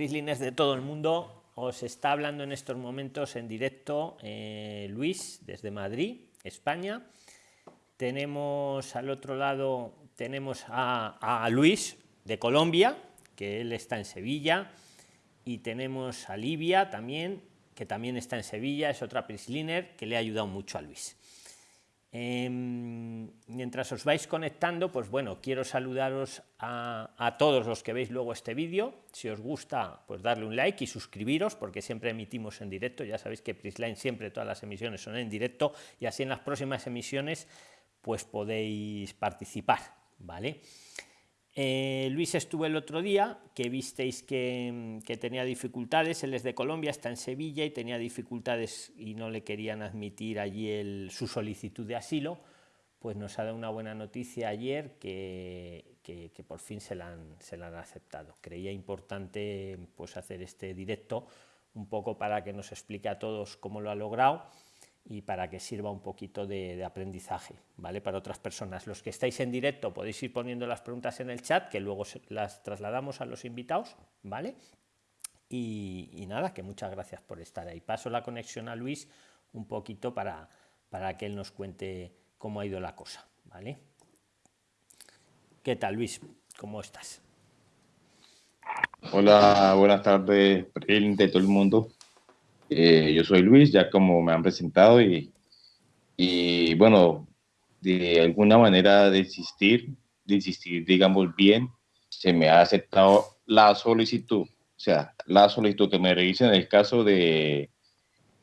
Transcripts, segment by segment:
Prislines de todo el mundo. Os está hablando en estos momentos en directo eh, Luis desde Madrid, España. Tenemos al otro lado, tenemos a, a Luis de Colombia, que él está en Sevilla. Y tenemos a Livia también, que también está en Sevilla, es otra Prisliner que le ha ayudado mucho a Luis. Em, mientras os vais conectando, pues bueno, quiero saludaros a, todos los que veis luego este vídeo. Si os gusta, pues darle un like y suscribiros, porque siempre emitimos en directo. Ya sabéis que Prisline siempre todas las emisiones son en directo y así en las próximas emisiones pues podéis participar, ¿vale? Eh, Luis estuvo el otro día, que visteis que, tenía dificultades, él es de Colombia, está en Sevilla y tenía dificultades y no le querían admitir allí su solicitud de asilo, pues nos ha dado una buena noticia ayer que, por fin se la, han, se la han aceptado. Creía importante pues, hacer este directo un poco para que nos explique a todos cómo lo ha logrado y para que sirva un poquito de, aprendizaje ¿vale? para otras personas. Los que estáis en directo podéis ir poniendo las preguntas en el chat, que luego las trasladamos a los invitados. ¿vale? Y, nada, que muchas gracias por estar ahí. Paso la conexión a Luis un poquito para, para que él nos cuente cómo ha ido la cosa. ¿vale? ¿Qué tal, Luis? ¿Cómo estás? Hola, buenas tardes, de todo el mundo. Eh, yo soy Luis, ya como me han presentado, y, y bueno, de alguna manera de insistir, de insistir, digamos bien, se me ha aceptado la solicitud, o sea, la solicitud que me revisen el caso de,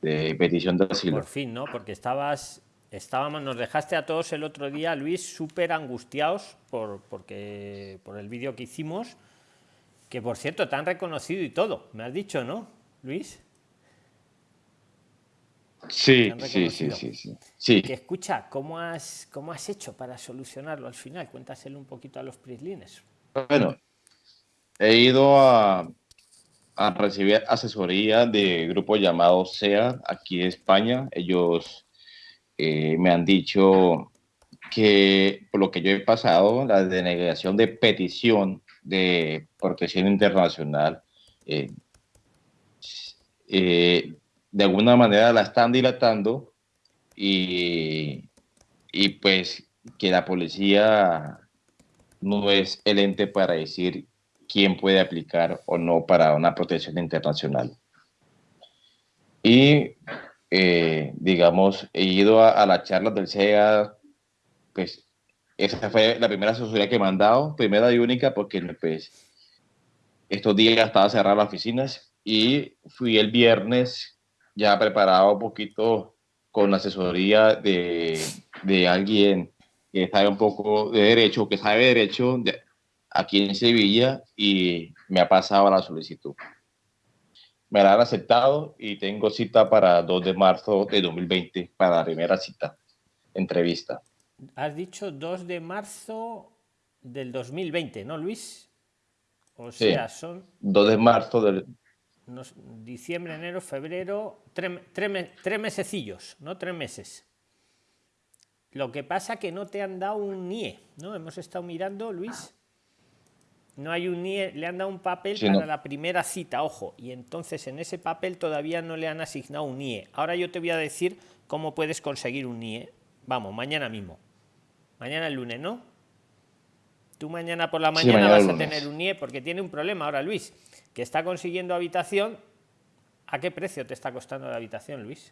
de petición de asilo. Por fin, ¿no? Porque estabas, estábamos, nos dejaste a todos el otro día, Luis, súper angustiados por, porque, por el vídeo que hicimos, que por cierto te han reconocido y todo, me has dicho, ¿no, Luis? Sí, sí, sí, sí, sí, Que escucha, ¿cómo has, ¿cómo has hecho para solucionarlo al final? Cuéntaselo un poquito a los prislines. Bueno, he ido a, a recibir asesoría de grupo llamado SEA aquí en España. Ellos eh, me han dicho que por lo que yo he pasado, la denegación de petición de protección internacional, eh, eh, de alguna manera la están dilatando y, y pues que la policía no es el ente para decir quién puede aplicar o no para una protección internacional. Y, eh, digamos, he ido a, la charla del CEA, pues esa fue la primera asesoría que me han dado, primera y única, porque pues estos días estaba cerrada las oficinas y fui el viernes ya preparado un poquito con la asesoría de, de alguien que sabe un poco de derecho, que sabe derecho aquí en Sevilla y me ha pasado la solicitud. Me la han aceptado y tengo cita para 2 de marzo de 2020 para la primera cita, entrevista. Has dicho 2 de marzo del 2020, ¿no, Luis? O sea, son... 2 de marzo del diciembre, enero, febrero, tres, tres, mesecillos, ¿no? Tres meses. Lo que pasa que no te han dado un NIE, ¿no? Hemos estado mirando, Luis. No hay un NIE, le han dado un papel para la primera cita, ojo, y entonces en ese papel todavía no le han asignado un NIE. Ahora yo te voy a decir cómo puedes conseguir un NIE. Vamos, mañana mismo. Mañana el lunes, ¿no? Tú mañana por la mañana vas a tener un NIE porque tiene un problema ahora, Luis que está consiguiendo habitación, ¿a qué precio te está costando la habitación, Luis?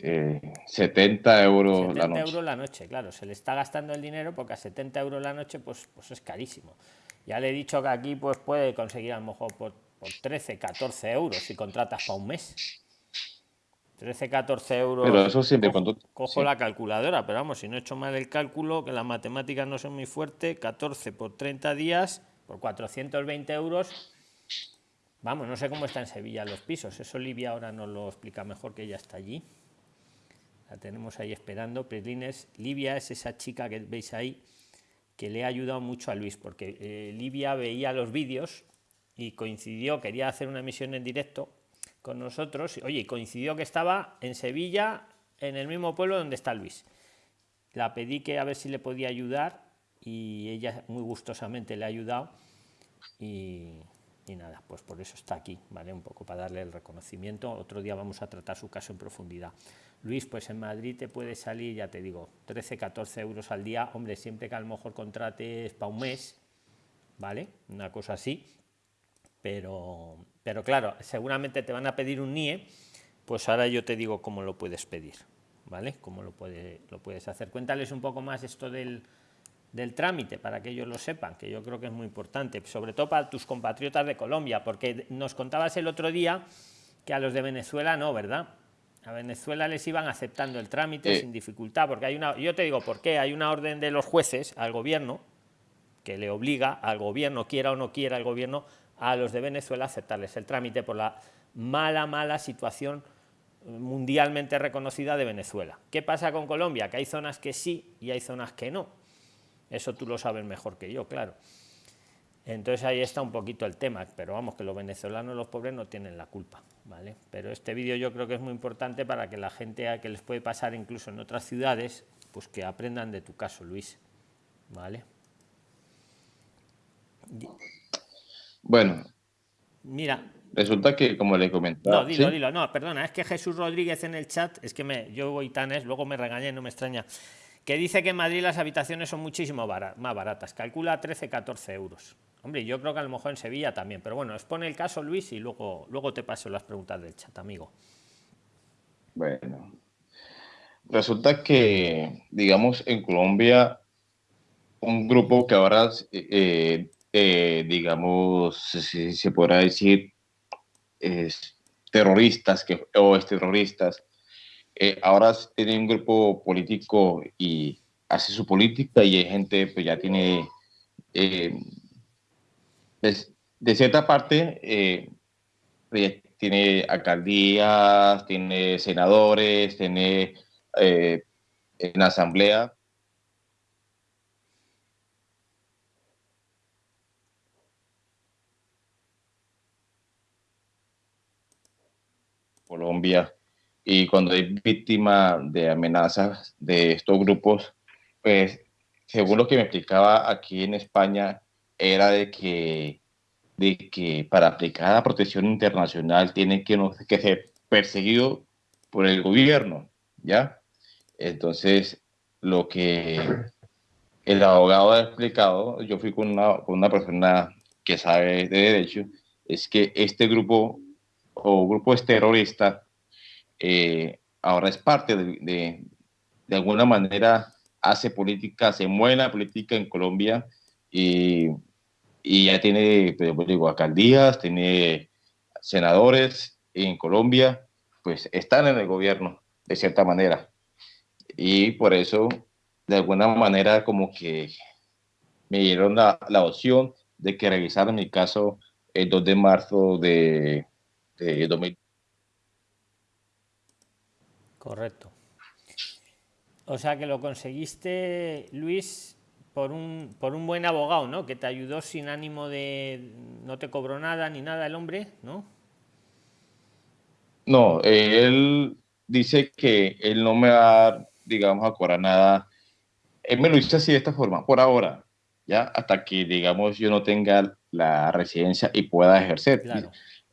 70 eh, euros la noche. euros la noche, claro, se le está gastando el dinero porque a 70 euros la noche pues, pues es carísimo. Ya le he dicho que aquí pues puede conseguir a lo mejor por, 13, 14 euros si contratas para un mes. 13, 14 euros. Pero eso siempre cojo, cojo la calculadora, pero vamos, si no he hecho mal el cálculo, que las matemáticas no son muy fuertes, 14 por 30 días, por 420 euros, Vamos, no sé cómo está en Sevilla los pisos. Eso Livia ahora nos lo explica mejor que ella está allí. La tenemos ahí esperando. Prislines, Livia es esa chica que veis ahí que le ha ayudado mucho a Luis, porque eh, Livia veía los vídeos y coincidió, quería hacer una emisión en directo con nosotros. Oye, coincidió que estaba en Sevilla, en el mismo pueblo donde está Luis. La pedí que a ver si le podía ayudar y ella muy gustosamente le ha ayudado y y nada, pues por eso está aquí, ¿vale? Un poco para darle el reconocimiento. Otro día vamos a tratar su caso en profundidad. Luis, pues en Madrid te puede salir, ya te digo, 13, 14 euros al día. Hombre, siempre que a lo mejor contrates para un mes, ¿vale? Una cosa así. Pero, pero claro, seguramente te van a pedir un NIE, pues ahora yo te digo cómo lo puedes pedir, ¿vale? Cómo lo, puede, lo puedes hacer. Cuéntales un poco más esto del, del trámite para que ellos lo sepan, que yo creo que es muy importante, sobre todo para tus compatriotas de Colombia, porque nos contabas el otro día que a los de Venezuela no, ¿verdad? A Venezuela les iban aceptando el trámite sin dificultad, porque hay una, yo te digo por qué, hay una orden de los jueces al gobierno que le obliga al gobierno, quiera o no quiera el gobierno, a los de Venezuela aceptarles el trámite por la mala, mala situación mundialmente reconocida de Venezuela. ¿Qué pasa con Colombia? Que hay zonas que sí y hay zonas que no. Eso tú lo sabes mejor que yo, claro. Entonces ahí está un poquito el tema, pero vamos, que los venezolanos, los pobres, no tienen la culpa, ¿vale? Pero este vídeo yo creo que es muy importante para que la gente a que les puede pasar incluso en otras ciudades, pues que aprendan de tu caso, Luis, ¿vale? Bueno. Mira. Resulta que, como le comentaba... No, dilo, dilo. No, perdona, es que Jesús Rodríguez en el chat, es que me, yo voy tan es, luego me regañé, no me extraña que dice que en Madrid las habitaciones son muchísimo más baratas, calcula 13-14 euros. Hombre, yo creo que a lo mejor en Sevilla también, pero bueno, expone el caso Luis y luego, luego te paso las preguntas del chat, amigo. Bueno, resulta que, digamos, en Colombia, un grupo que ahora, eh, eh, digamos, si se podrá decir, es terroristas que, o es terroristas, eh, ahora tiene un grupo político y hace su política y hay gente pues ya tiene, eh, de, cierta parte, eh, pues, tiene alcaldías, tiene senadores, tiene en la asamblea. Colombia y cuando hay víctima de amenazas de estos grupos, pues según lo que me explicaba aquí en España, era de que, de que para aplicar la protección internacional tienen que, que ser perseguidos por el gobierno, ¿ya? Entonces, lo que el abogado ha explicado, yo fui con una, con una persona que sabe de derecho, es que este grupo o grupos terroristas eh, ahora es parte de, de, alguna manera, hace política, se mueve la política en Colombia y, y ya tiene, pues, digo, alcaldías, tiene senadores en Colombia, pues están en el gobierno, de cierta manera. Y por eso, de alguna manera, como que me dieron la, la opción de que revisaran mi caso el 2 de marzo de, de 2020 Correcto. O sea que lo conseguiste, Luis, por un, por un buen abogado, ¿no? Que te ayudó sin ánimo de... No te cobró nada ni nada el hombre, ¿no? No, él dice que él no me va, digamos, a cobrar nada. Él me lo hizo así de esta forma, por ahora, ya, hasta que, digamos, yo no tenga la residencia y pueda ejercer.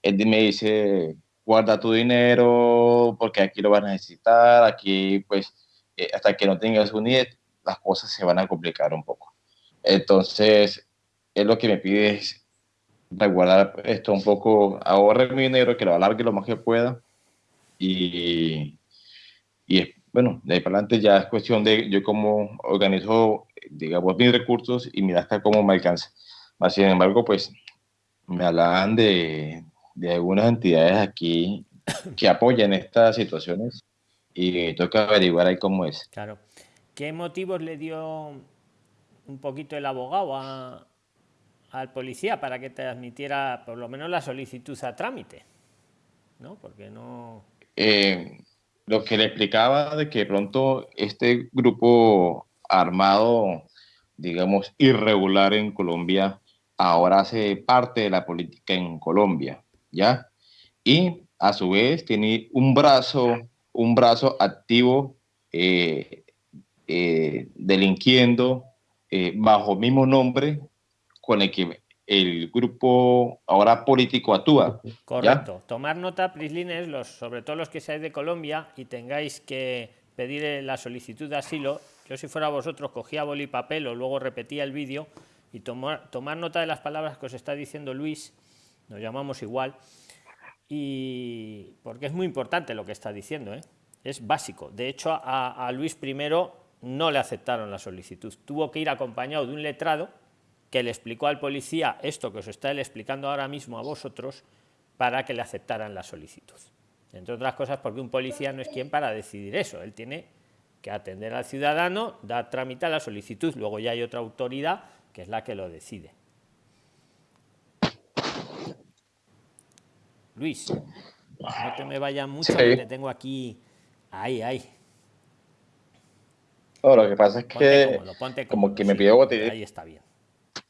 Él me dice, guarda tu dinero porque aquí lo vas a necesitar, aquí pues eh, hasta que no tengas un IET, las cosas se van a complicar un poco. Entonces, es lo que me pide es guardar esto un poco, ahorre mi dinero, que lo alargue lo más que pueda y, y bueno, de ahí para adelante ya es cuestión de yo cómo organizo, digamos, mis recursos y mira hasta cómo me alcanza. Sin embargo, pues me hablan de, de algunas entidades aquí que apoyan estas situaciones y toca averiguar ahí cómo es. Claro. ¿Qué motivos le dio un poquito el abogado al policía para que te admitiera por lo menos la solicitud a trámite? ¿No? Porque no... Eh, lo que le explicaba de que pronto este grupo armado, digamos, irregular en Colombia, ahora hace parte de la política en Colombia. ¿Ya? Y a su vez tiene un brazo, un brazo activo eh, eh, delinquiendo eh, bajo mismo nombre con el que el grupo ahora político actúa. Correcto. Tomar nota, Prislines, los, sobre todo los que seáis de Colombia y tengáis que pedir la solicitud de asilo. Yo si fuera vosotros cogía boli y papel o luego repetía el vídeo y tomar, tomar nota de las palabras que os está diciendo Luis, nos llamamos igual, y porque es muy importante lo que está diciendo, ¿eh? es básico. De hecho, a, a Luis I no le aceptaron la solicitud. Tuvo que ir acompañado de un letrado que le explicó al policía esto que os está explicando ahora mismo a vosotros para que le aceptaran la solicitud. Entre otras cosas porque un policía no es quien para decidir eso, él tiene que atender al ciudadano, dar trámite a la solicitud, luego ya hay otra autoridad que es la que lo decide. Luis, no te me vayas mucho, que te tengo aquí. Ahí, ahí. lo que pasa es que como que me pidió batería. Ahí está bien.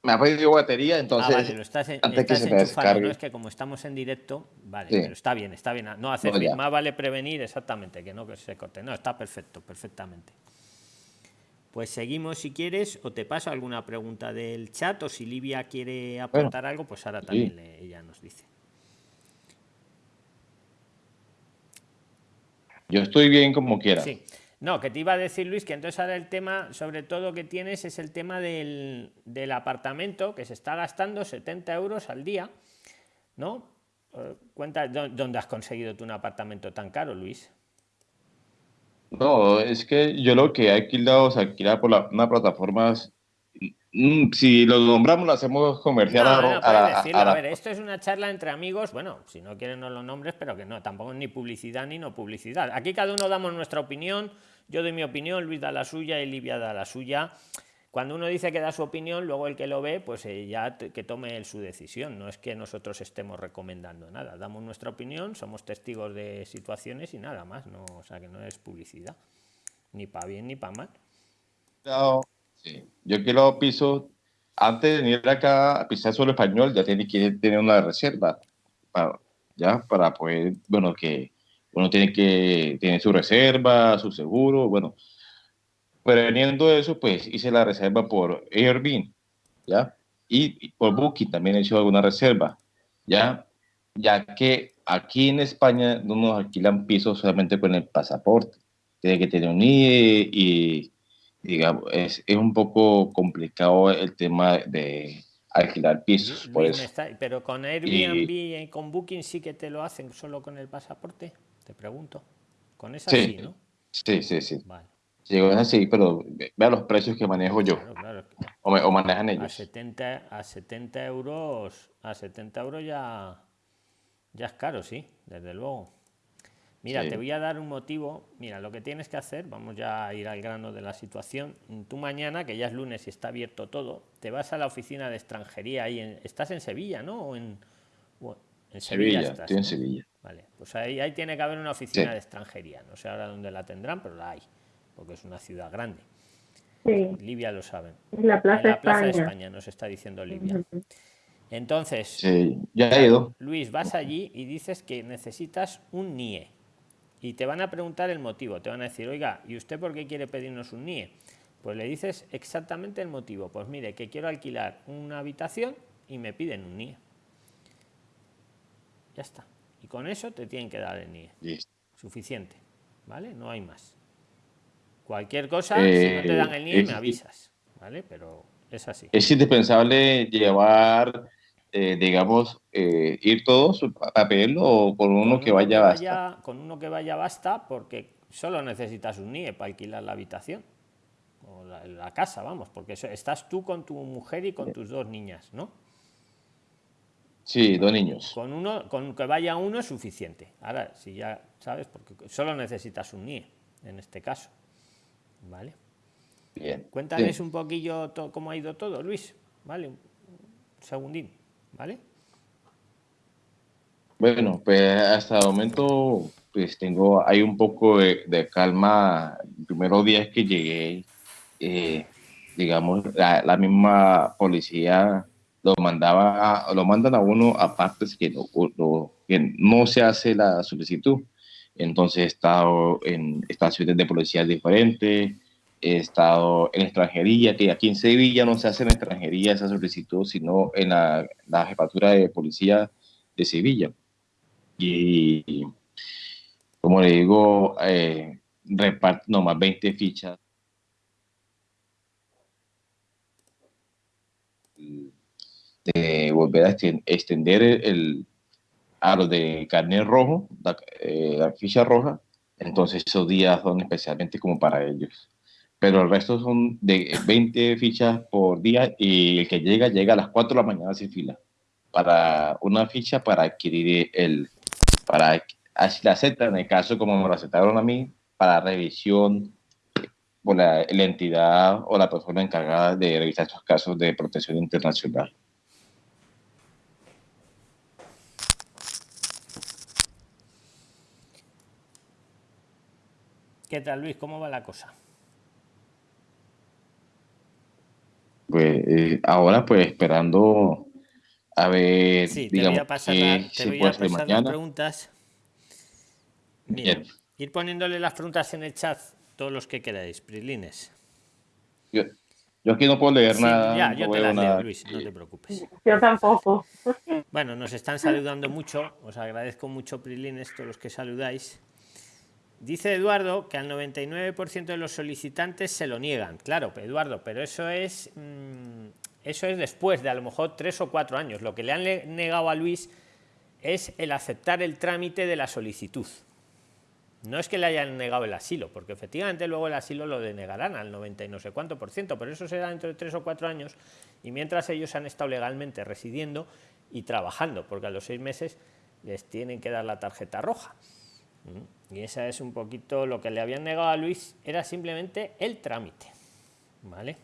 Me ha pedido batería, entonces. Ah, vale, lo estás, antes que se. No es que como estamos en directo, vale, pero está bien, está bien. No hace más vale prevenir exactamente, que no que se corte. No, está perfecto, perfectamente. Pues seguimos si quieres, o te paso alguna pregunta del chat, o si Livia quiere aportar algo, pues ahora también ella nos dice. Yo estoy bien como quiera. Sí. No, que te iba a decir Luis que entonces ahora el tema, sobre todo que tienes, es el tema del, del apartamento que se está gastando 70 euros al día, ¿no? Eh, cuenta dónde has conseguido tú un apartamento tan caro, Luis. No, es que yo lo que he alquilado se alquila por la, una plataforma. Mm, si lo nombramos, lo hacemos comercial. a, ver, esto es una charla entre amigos. Bueno, si no quieren, no lo nombres, pero que no, tampoco es ni publicidad ni no publicidad. Aquí cada uno damos nuestra opinión. Yo doy mi opinión, Luis da la suya y Livia da la suya cuando uno dice que da su opinión, luego el que lo ve, pues eh, ya que tome su decisión. No es que nosotros estemos recomendando nada. Damos nuestra opinión, somos testigos de situaciones y nada más. No, o sea que no es publicidad, ni para bien ni para mal. Yo quiero piso, antes de venir acá a pisar solo español, ya tiene que tener una reserva, para, ya para poder, bueno, que uno tiene que tener su reserva, su seguro, bueno Preveniendo eso, pues hice la reserva por Airbnb, ¿ya? Y, por Booking también he hecho alguna reserva, ¿ya? Ya que aquí en España no nos alquilan pisos solamente con el pasaporte. Tiene que tener un IE y, digamos, es, es un poco complicado el tema de alquilar pisos. Por eso. pero con Airbnb y, con Booking sí que te lo hacen solo con el pasaporte, te pregunto. Con esa sí, ¿no? Sí, sí, sí. Vale. Sí, así, pero vea los precios que manejo yo. O, manejan ellos. A 70, a 70 euros, a 70 euros ya, ya es caro, sí, desde luego. Mira, te voy a dar un motivo. Mira, lo que tienes que hacer, vamos ya a ir al grano de la situación. Tú mañana, que ya es lunes y está abierto todo, te vas a la oficina de extranjería ahí. En, estás en Sevilla, ¿no? O en, en Sevilla, estoy en Sevilla. Vale, pues ahí, ahí tiene que haber una oficina de extranjería. No sé ahora dónde la tendrán, pero la hay porque es una ciudad grande. Sí. Libia lo saben. La Plaza, la plaza de España, nos está diciendo Libia. Entonces, sí, ya he ido. Luis, vas allí y dices que necesitas un NIE. Y te van a preguntar el motivo. Te van a decir, oiga, ¿y usted por qué quiere pedirnos un NIE? Pues le dices exactamente el motivo. Pues mire, que quiero alquilar una habitación y me piden un NIE. Ya está. Y con eso te tienen que dar el NIE. Suficiente. ¿Vale? No hay más. Cualquier cosa, si no te dan el NIE, eh, me avisas, ¿vale? Pero es así. Es indispensable llevar, eh, digamos, eh, ir todos a papel o con uno, que, vaya, basta. Con uno que vaya basta, porque solo necesitas un NIE para alquilar la habitación o la, casa, vamos, porque estás tú con tu mujer y con tus dos niñas, ¿no? Sí, dos niños. Con uno, con que vaya uno es suficiente. Ahora, si ya sabes, porque solo necesitas un NIE en este caso. ¿Vale? Bien. Cuéntales un poquillo cómo ha ido todo, Luis. ¿Vale? Un segundín. ¿Vale? Bueno, pues hasta el momento pues tengo, hay un poco de, calma. Los primeros días que llegué, eh, digamos, la, misma policía lo mandaba, lo mandan a uno a partes que que no se hace la solicitud. Entonces he estado en estaciones de policía diferentes, he estado en extranjería, que aquí en Sevilla no se hace en extranjería esa solicitud, sino en la, la jefatura de policía de Sevilla. Y, como le digo, eh, reparto nomás 20 fichas de volver a extender el, a los de carnet rojo, eh, la, ficha roja, entonces esos días son especialmente como para ellos. Pero el resto son de 20 fichas por día y el que llega, llega a las 4 de la mañana sin fila. Para una ficha para adquirir el, para así la aceptan, en el caso como me lo aceptaron a mí, para revisión por la, la entidad o la persona encargada de revisar estos casos de protección internacional. ¿Qué tal, Luis? ¿Cómo va la cosa? Pues eh, ahora, pues esperando a ver. Sí, te voy a pasar, te voy a pasar las preguntas. Bien. Ir poniéndole las preguntas en el chat, todos los que queráis, Prilines. Yo, yo aquí no puedo leer nada. Ya, yo te las leo, Luis, no te preocupes. Yo tampoco. Bueno, nos están saludando mucho. Os agradezco mucho, Prilines, todos los que saludáis. Dice Eduardo que al 99% de los solicitantes se lo niegan. Claro, Eduardo, pero eso es, mm, eso es después de a lo mejor tres o cuatro años. Lo que le han negado a Luis es el aceptar el trámite de la solicitud. No es que le hayan negado el asilo, porque efectivamente luego el asilo lo denegarán al 90 y no sé cuánto por ciento, pero eso será dentro de tres o cuatro años y mientras ellos han estado legalmente residiendo y trabajando, porque a los seis meses les tienen que dar la tarjeta roja. Y esa es un poquito lo que le habían negado a Luis, era simplemente el trámite. ¿Vale?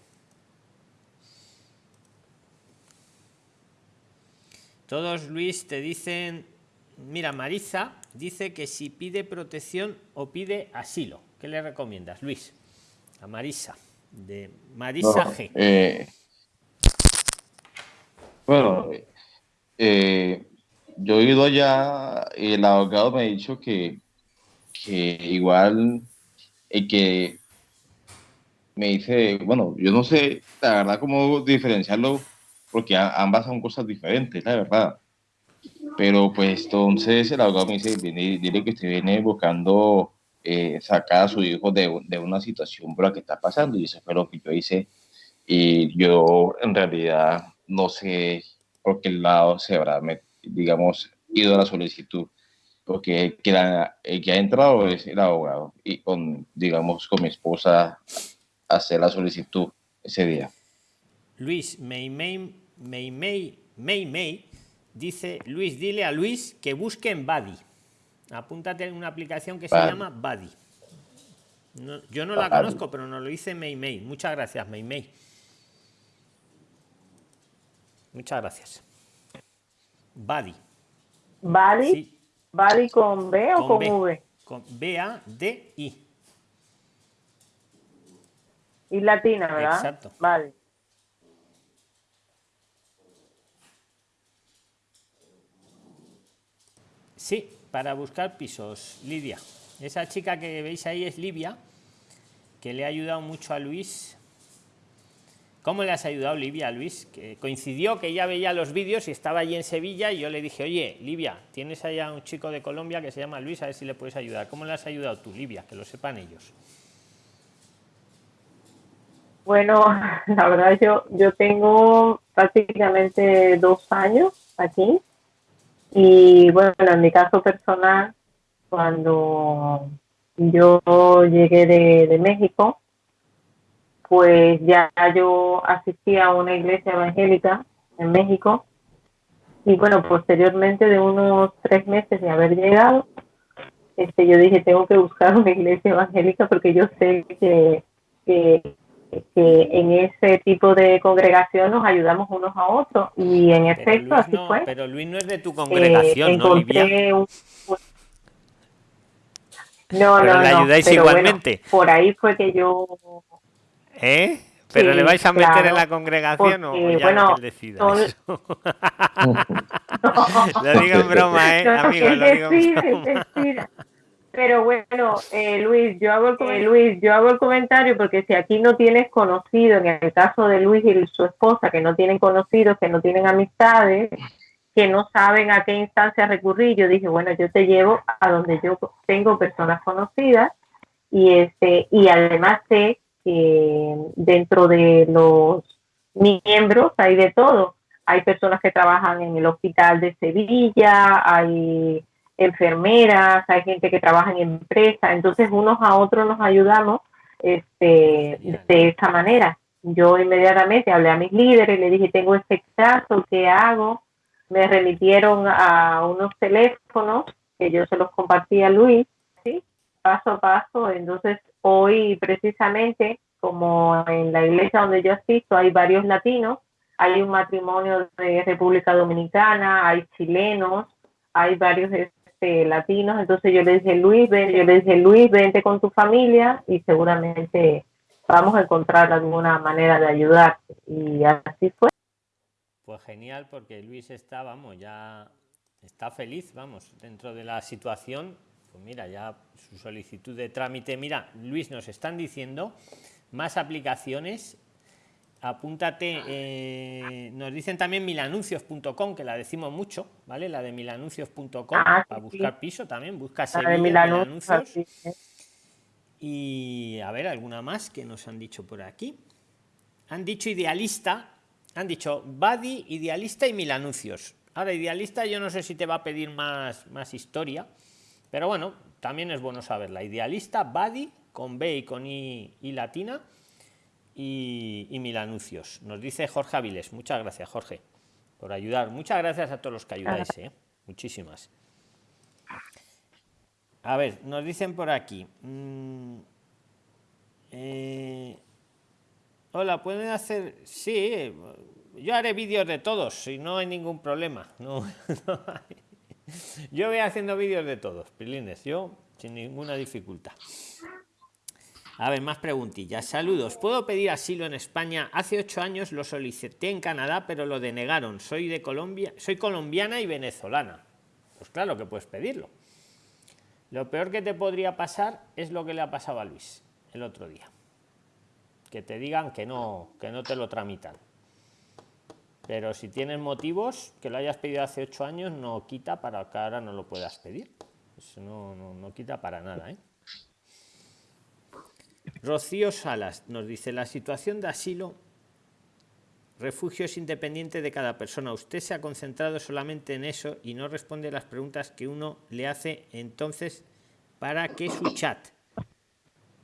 Todos, Luis, te dicen, mira, Marisa dice que si pide protección o pide asilo. ¿Qué le recomiendas, Luis? A Marisa, de Marisa G. Eh, bueno, eh, yo he ido allá y el abogado me ha dicho que que igual el que me dice, bueno, yo no sé la verdad cómo diferenciarlo, porque ambas son cosas diferentes, la verdad. Pero pues entonces el abogado me dice, dile, que usted viene buscando eh, sacar a su hijo de, de, una situación por la que está pasando, y eso fue lo que yo hice. Y yo en realidad no sé por qué lado se habrá, digamos, ido a la solicitud porque que, el que ha entrado es el abogado y con, digamos, con mi esposa hacer la solicitud ese día. Luis, May May, May May, May, dice, Luis, dile a Luis que busque en Buddy. Apúntate en una aplicación que se llama Buddy. yo no la conozco, pero nos lo dice May May. Muchas gracias, May May. Muchas gracias. Buddy. Buddy. ¿Badi con B o con, V? Con B-A-D-I. Y latina, ¿verdad? Exacto. Vale. Sí, para buscar pisos, Lidia. Esa chica que veis ahí es Livia, que le ha ayudado mucho a Luis ¿Cómo le has ayudado, Livia, Luis? Que coincidió que ya veía los vídeos y estaba allí en Sevilla y yo le dije, oye, Livia, tienes allá un chico de Colombia que se llama Luis, a ver si le puedes ayudar. ¿Cómo le has ayudado tú, Livia? Que lo sepan ellos. Bueno, la verdad yo, yo tengo prácticamente dos años aquí y bueno, en mi caso personal, cuando yo llegué de, de México, pues ya yo asistí a una iglesia evangélica en México y bueno, posteriormente de unos tres meses de haber llegado, este, yo dije, tengo que buscar una iglesia evangélica porque yo sé que, que, en ese tipo de congregación nos ayudamos unos a otros y en efecto así fue. Pero Luis no es de tu congregación, ¿no, Livia? Un, no, no, le ayudáis igualmente. por ahí fue que yo ¿Eh? ¿Pero le vais a meter en la congregación o ya bueno, que decida lo digo en broma, ¿eh? Amigo, lo digo en broma. Pero bueno, eh, Luis, yo hago el, Luis, yo hago el comentario porque si aquí no tienes conocido, en el caso de Luis y su esposa, que no tienen conocidos, que no tienen amistades, que no saben a qué instancia recurrir, yo dije, bueno, yo te llevo a donde yo tengo personas conocidas y este y además sé que dentro de los miembros hay de todo. Hay personas que trabajan en el hospital de Sevilla, hay enfermeras, hay gente que trabaja en empresas, entonces unos a otros nos ayudamos este, de esta manera. Yo inmediatamente hablé a mis líderes, le dije, tengo este caso, ¿qué hago? Me remitieron a unos teléfonos que yo se los compartí a Luis, ¿sí? paso a paso. Entonces, hoy precisamente, como en la iglesia donde yo asisto, hay varios latinos, hay un matrimonio de República Dominicana, hay chilenos, hay varios este, latinos, entonces yo le dije, Luis, ven, yo le dije, Luis, vente con tu familia y seguramente vamos a encontrar alguna manera de ayudar. Y así fue. Pues genial, porque Luis está, vamos, ya está feliz, vamos, dentro de la situación. Pues mira, ya su solicitud de trámite. Mira, Luis, nos están diciendo más aplicaciones apúntate, eh, nos dicen también milanuncios.com, que la decimos mucho, ¿vale? La de milanuncios.com, ah, para buscar piso también, busca Milanuncios. Y a ver, alguna más que nos han dicho por aquí. Han dicho idealista, han dicho Badi, idealista y milanuncios. Ahora, idealista yo no sé si te va a pedir más, más historia, pero bueno, también es bueno saberla. Idealista, Badi, con B y con I, y latina y, mil anuncios. Nos dice Jorge Aviles. Muchas gracias, Jorge, por ayudar. Muchas gracias a todos los que ayudáis. ¿eh? Muchísimas. A ver, nos dicen por aquí. Mm, eh, hola, ¿pueden hacer...? Sí, yo haré vídeos de todos, si no hay ningún problema. No, Yo voy haciendo vídeos de todos, pilines, yo sin ninguna dificultad. A ver, más preguntillas. Saludos. ¿Puedo pedir asilo en España? Hace ocho años lo solicité en Canadá, pero lo denegaron. Soy de Colombia, soy colombiana y venezolana. Pues claro que puedes pedirlo. Lo peor que te podría pasar es lo que le ha pasado a Luis el otro día. Que te digan que no, que no te lo tramitan. Pero si tienes motivos, que lo hayas pedido hace ocho años, no quita para que ahora no lo puedas pedir. Eso no, no, no quita para nada, ¿eh? Rocío Salas nos dice, la situación de asilo, refugio es independiente de cada persona. Usted se ha concentrado solamente en eso y no responde a las preguntas que uno le hace entonces, ¿para qué su chat?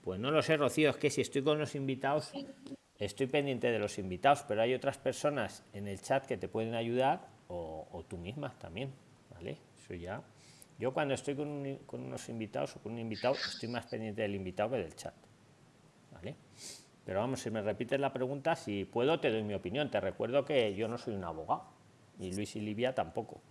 Pues no lo sé, Rocío, es que si estoy con los invitados, estoy pendiente de los invitados, pero hay otras personas en el chat que te pueden ayudar o, tú misma también, ¿vale? Eso ya... Yo cuando estoy con, unos invitados o con un invitado, estoy más pendiente del invitado que del chat. Pero vamos, si me repites la pregunta, si puedo, te doy mi opinión. Te recuerdo que yo no soy un abogado, y Luis y Livia tampoco.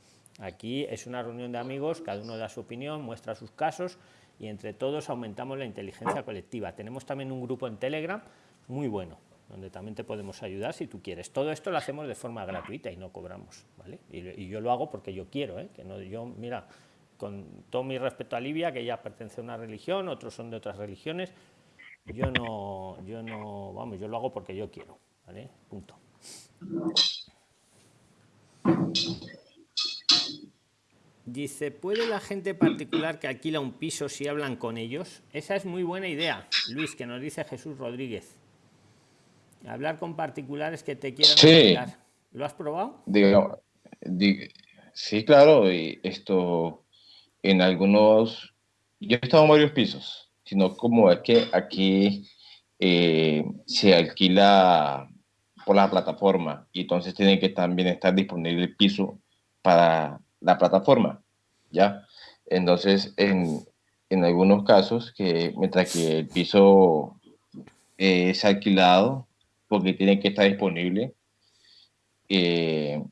Aquí es una reunión de amigos, cada uno da su opinión, muestra sus casos y entre todos aumentamos la inteligencia colectiva. Tenemos también un grupo en Telegram muy bueno, donde también te podemos ayudar si tú quieres. Todo esto lo hacemos de forma gratuita y no cobramos, ¿vale? Y, yo lo hago porque yo quiero, ¿eh? Que no, yo, mira, con todo mi respeto a Livia, que ella pertenece a una religión, otros son de otras religiones, yo no, yo no, vamos, yo lo hago porque yo quiero, ¿vale? Punto. Dice, ¿puede la gente particular que alquila un piso si hablan con ellos? Esa es muy buena idea, Luis, que nos dice Jesús Rodríguez. Hablar con particulares que te quieran sí. ¿Lo has probado? sí, claro, y esto en algunos, yo he estado en varios pisos sino como es que aquí eh, se alquila por la plataforma y entonces tiene que también estar disponible el piso para la plataforma, ¿ya? Entonces, en, en algunos casos, que mientras que el piso es alquilado, porque tiene que estar disponible, eh,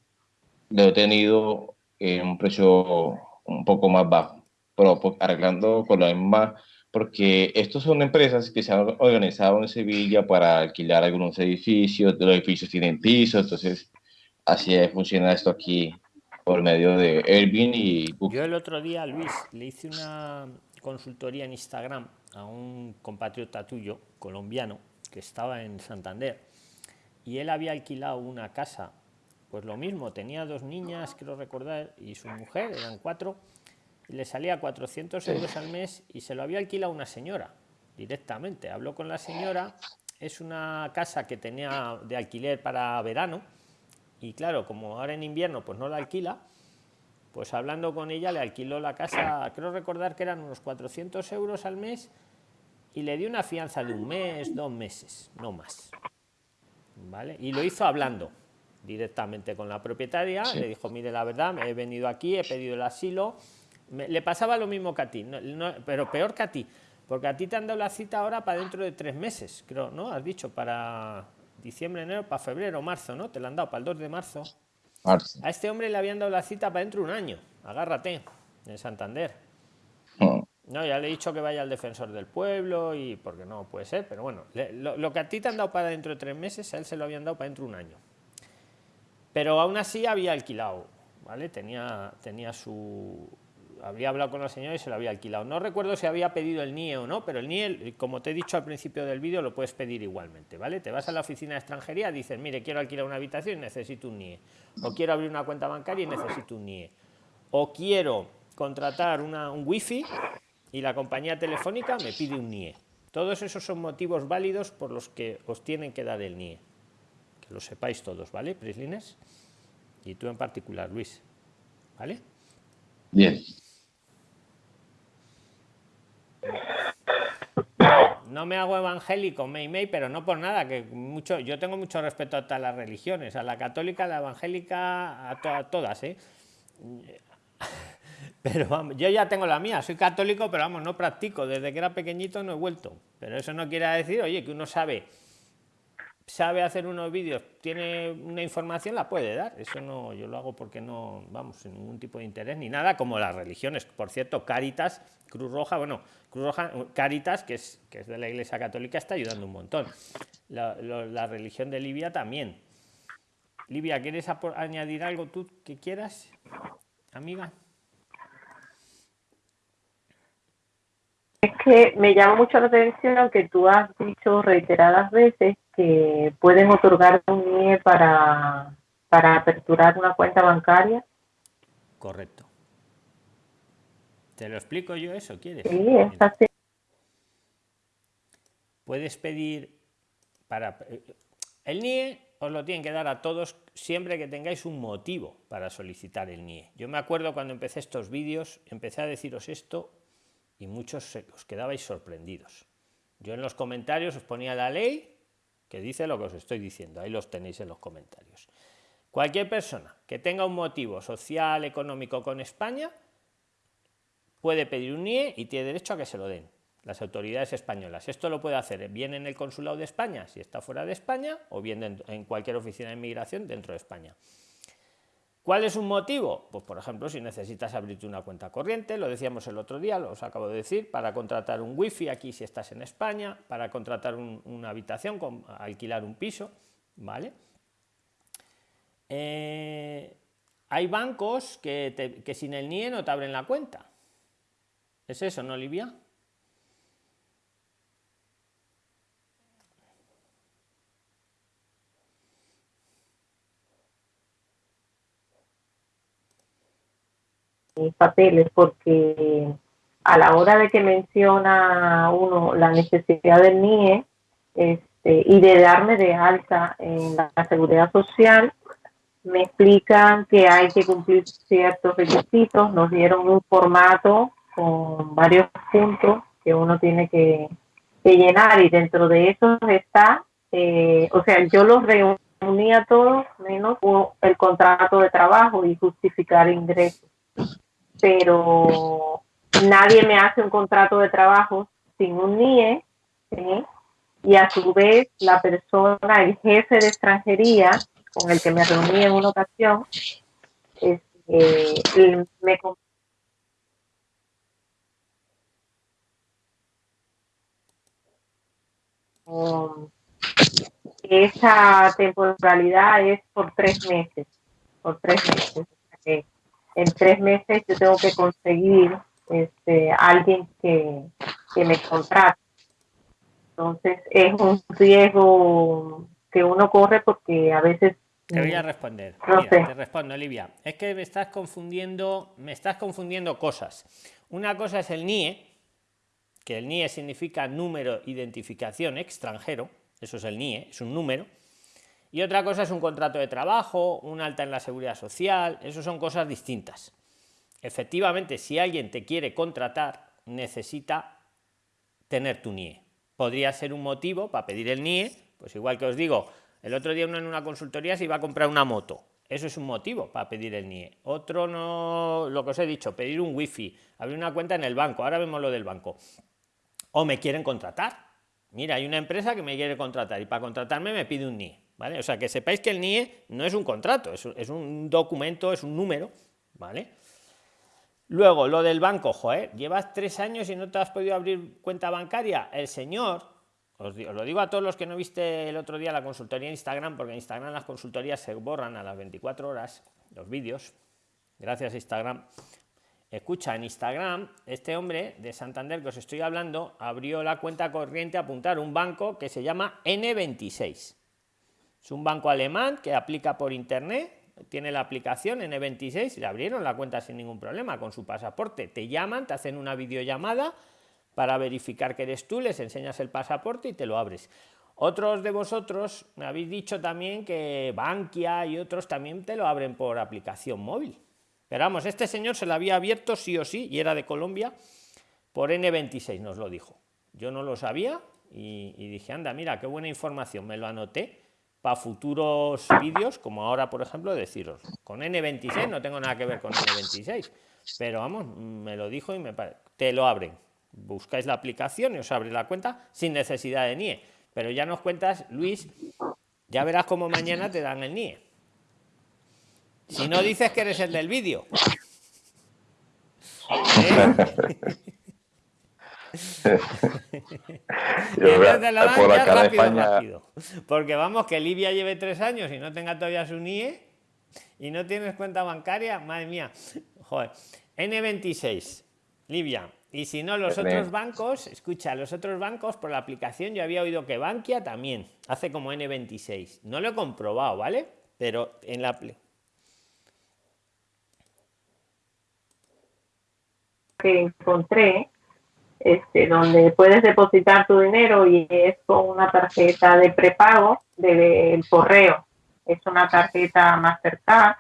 lo he tenido en un precio un poco más bajo, pero pues, arreglando con la misma porque estos son empresas que se han organizado en Sevilla para alquilar algunos edificios, los edificios tienen pisos, entonces así funciona esto aquí por medio de Airbnb y Yo el otro día, Luis, le hice una, consultoría en Instagram a un compatriota tuyo, colombiano, que estaba en Santander, y él había alquilado una casa, pues lo mismo, tenía dos niñas, quiero recordar, y su mujer, eran cuatro, y le salía 400 euros al mes y se lo había alquilado una señora directamente. Habló con la señora, es una casa que tenía de alquiler para verano, y claro, como ahora en invierno pues no la alquila, pues hablando con ella le alquiló la casa, creo recordar que eran unos 400 euros al mes y le dio una fianza de un mes, dos meses, no más. ¿Vale? Y lo hizo hablando directamente con la propietaria, le dijo, mire, la verdad, me he venido aquí, he pedido el asilo, le pasaba lo mismo que a ti, pero peor que a ti, porque a ti te han dado la cita ahora para dentro de tres meses, creo, ¿no? Has dicho, para diciembre, enero, para febrero, marzo, ¿no? Te la han dado para el 2 de marzo. A este hombre le habían dado la cita para dentro de un año. Agárrate, en Santander. Mm. No, ya le he dicho que vaya al defensor del pueblo y porque no puede ser, pero bueno, lo, que a ti te han dado para dentro de tres meses, a él se lo habían dado para dentro de un año. Pero aún así había alquilado, ¿vale? Tenía, tenía su, había hablado con la señora y se lo había alquilado. No recuerdo si había pedido el NIE o no, pero el NIE, como te he dicho al principio del vídeo, lo puedes pedir igualmente, ¿vale? Te vas a la oficina de extranjería, dices, mire, quiero alquilar una habitación y necesito un NIE. O quiero abrir una cuenta bancaria y necesito un NIE. O quiero contratar un wifi y la compañía telefónica me pide un NIE. Todos esos son motivos válidos por los que os tienen que dar el NIE. Que lo sepáis todos, ¿vale, Prislines? Y tú en particular, Luis. ¿Vale? Bien. No me hago evangélico, May pero no por nada, que mucho, yo tengo mucho respeto a todas las religiones, a la católica, a la evangélica, a, todas, ¿eh? Pero vamos, yo ya tengo la mía, soy católico, pero vamos, no practico, desde que era pequeñito no he vuelto. Pero eso no quiere decir, oye, que uno sabe sabe hacer unos vídeos, tiene una información, la puede dar. Eso no, yo lo hago porque no, vamos, sin ningún tipo de interés ni nada, como las religiones. Por cierto, Caritas, Cruz Roja, bueno, Cruz Roja, Caritas, que es, que es de la Iglesia Católica, está ayudando un montón. La, la religión de Libia también. Libia, ¿quieres añadir algo tú que quieras, amiga? Es que me llama mucho la atención que tú has dicho reiteradas veces que pueden otorgar un NIE para, para aperturar una cuenta bancaria. Correcto. ¿Te lo explico yo eso? ¿Quieres? Sí, es así. Puedes pedir para... El NIE os lo tienen que dar a todos siempre que tengáis un motivo para solicitar el NIE. Yo me acuerdo cuando empecé estos vídeos, empecé a deciros esto y muchos os quedabais sorprendidos. Yo en los comentarios os ponía la ley que dice lo que os estoy diciendo, ahí los tenéis en los comentarios. Cualquier persona que tenga un motivo social, económico con España, puede pedir un NIE y tiene derecho a que se lo den las autoridades españolas. Esto lo puede hacer bien en el consulado de España, si está fuera de España, o bien en cualquier oficina de inmigración dentro de España. ¿Cuál es un motivo? Pues por ejemplo, si necesitas abrirte una cuenta corriente, lo decíamos el otro día, lo os acabo de decir, para contratar un wifi aquí si estás en España, para contratar una habitación, con, alquilar un piso, ¿vale? Eh, hay bancos que, sin el NIE no te abren la cuenta. ¿Es eso, no, Olivia? papeles porque a la hora de que menciona uno la necesidad del NIE este, y de darme de alta en la seguridad social, me explican que hay que cumplir ciertos requisitos, nos dieron un formato con varios puntos que uno tiene que, llenar y dentro de eso está, eh, o sea, yo los reuní a todos menos el contrato de trabajo y justificar ingresos pero nadie me hace un contrato de trabajo sin un NIE, y a su vez la persona, el jefe de extranjería con el que me reuní en una ocasión, este, me esa temporalidad es por tres meses, por tres meses en tres meses yo tengo que conseguir este, alguien que, que me contrate. Entonces es un riesgo que uno corre porque a veces te voy a responder. Te respondo, Olivia. Es que me estás confundiendo, me estás confundiendo cosas. Una cosa es el NIE, que el NIE significa número identificación extranjero, eso es el NIE, es un número. Y otra cosa es un contrato de trabajo, un alta en la seguridad social, eso son cosas distintas. Efectivamente, si alguien te quiere contratar, necesita tener tu NIE. Podría ser un motivo para pedir el NIE, pues igual que os digo, el otro día uno en una consultoría se iba a comprar una moto. Eso es un motivo para pedir el NIE. Otro no, lo que os he dicho, pedir un wifi, abrir una cuenta en el banco. Ahora vemos lo del banco. O me quieren contratar. Mira, hay una empresa que me quiere contratar y para contratarme me pide un NIE. O sea, que sepáis que el NIE no es un contrato, es, un documento, es un número. ¿vale? Luego, lo del banco, joder, llevas tres años y no te has podido abrir cuenta bancaria. El señor os, lo digo a todos los que no viste el otro día la consultoría en Instagram, porque en Instagram las consultorías se borran a las 24 horas, los vídeos, gracias Instagram. Escucha, en Instagram, este hombre de Santander que os estoy hablando abrió la cuenta corriente a apuntar un banco que se llama N26. Es un banco alemán que aplica por internet, tiene la aplicación N26, le abrieron la cuenta sin ningún problema con su pasaporte. Te llaman, te hacen una videollamada para verificar que eres tú, les enseñas el pasaporte y te lo abres. Otros de vosotros me habéis dicho también que Bankia y otros también te lo abren por aplicación móvil. Pero vamos, este señor se lo había abierto sí o sí y era de Colombia por N26, nos lo dijo. Yo no lo sabía y, y dije, anda, mira, qué buena información, me lo anoté para futuros vídeos, como ahora, por ejemplo, deciros, con N26 no tengo nada que ver con N26, pero vamos, me lo dijo y me te lo abren buscáis la aplicación y os abre la cuenta sin necesidad de NIE. Pero ya nos cuentas, Luis, ya verás cómo mañana te dan el NIE. Si no dices que eres el del vídeo. Porque vamos, que Libia lleve tres años y no tenga todavía su NIE y no tienes cuenta bancaria, madre mía. Joder. N26, Libia, y si no, los otros bancos, escucha, los otros bancos por la aplicación yo había oído que Bankia también hace como N26. No lo he comprobado, ¿vale? Pero en la que encontré este, donde puedes depositar tu dinero y es con una tarjeta de prepago del correo. Es una tarjeta Mastercard,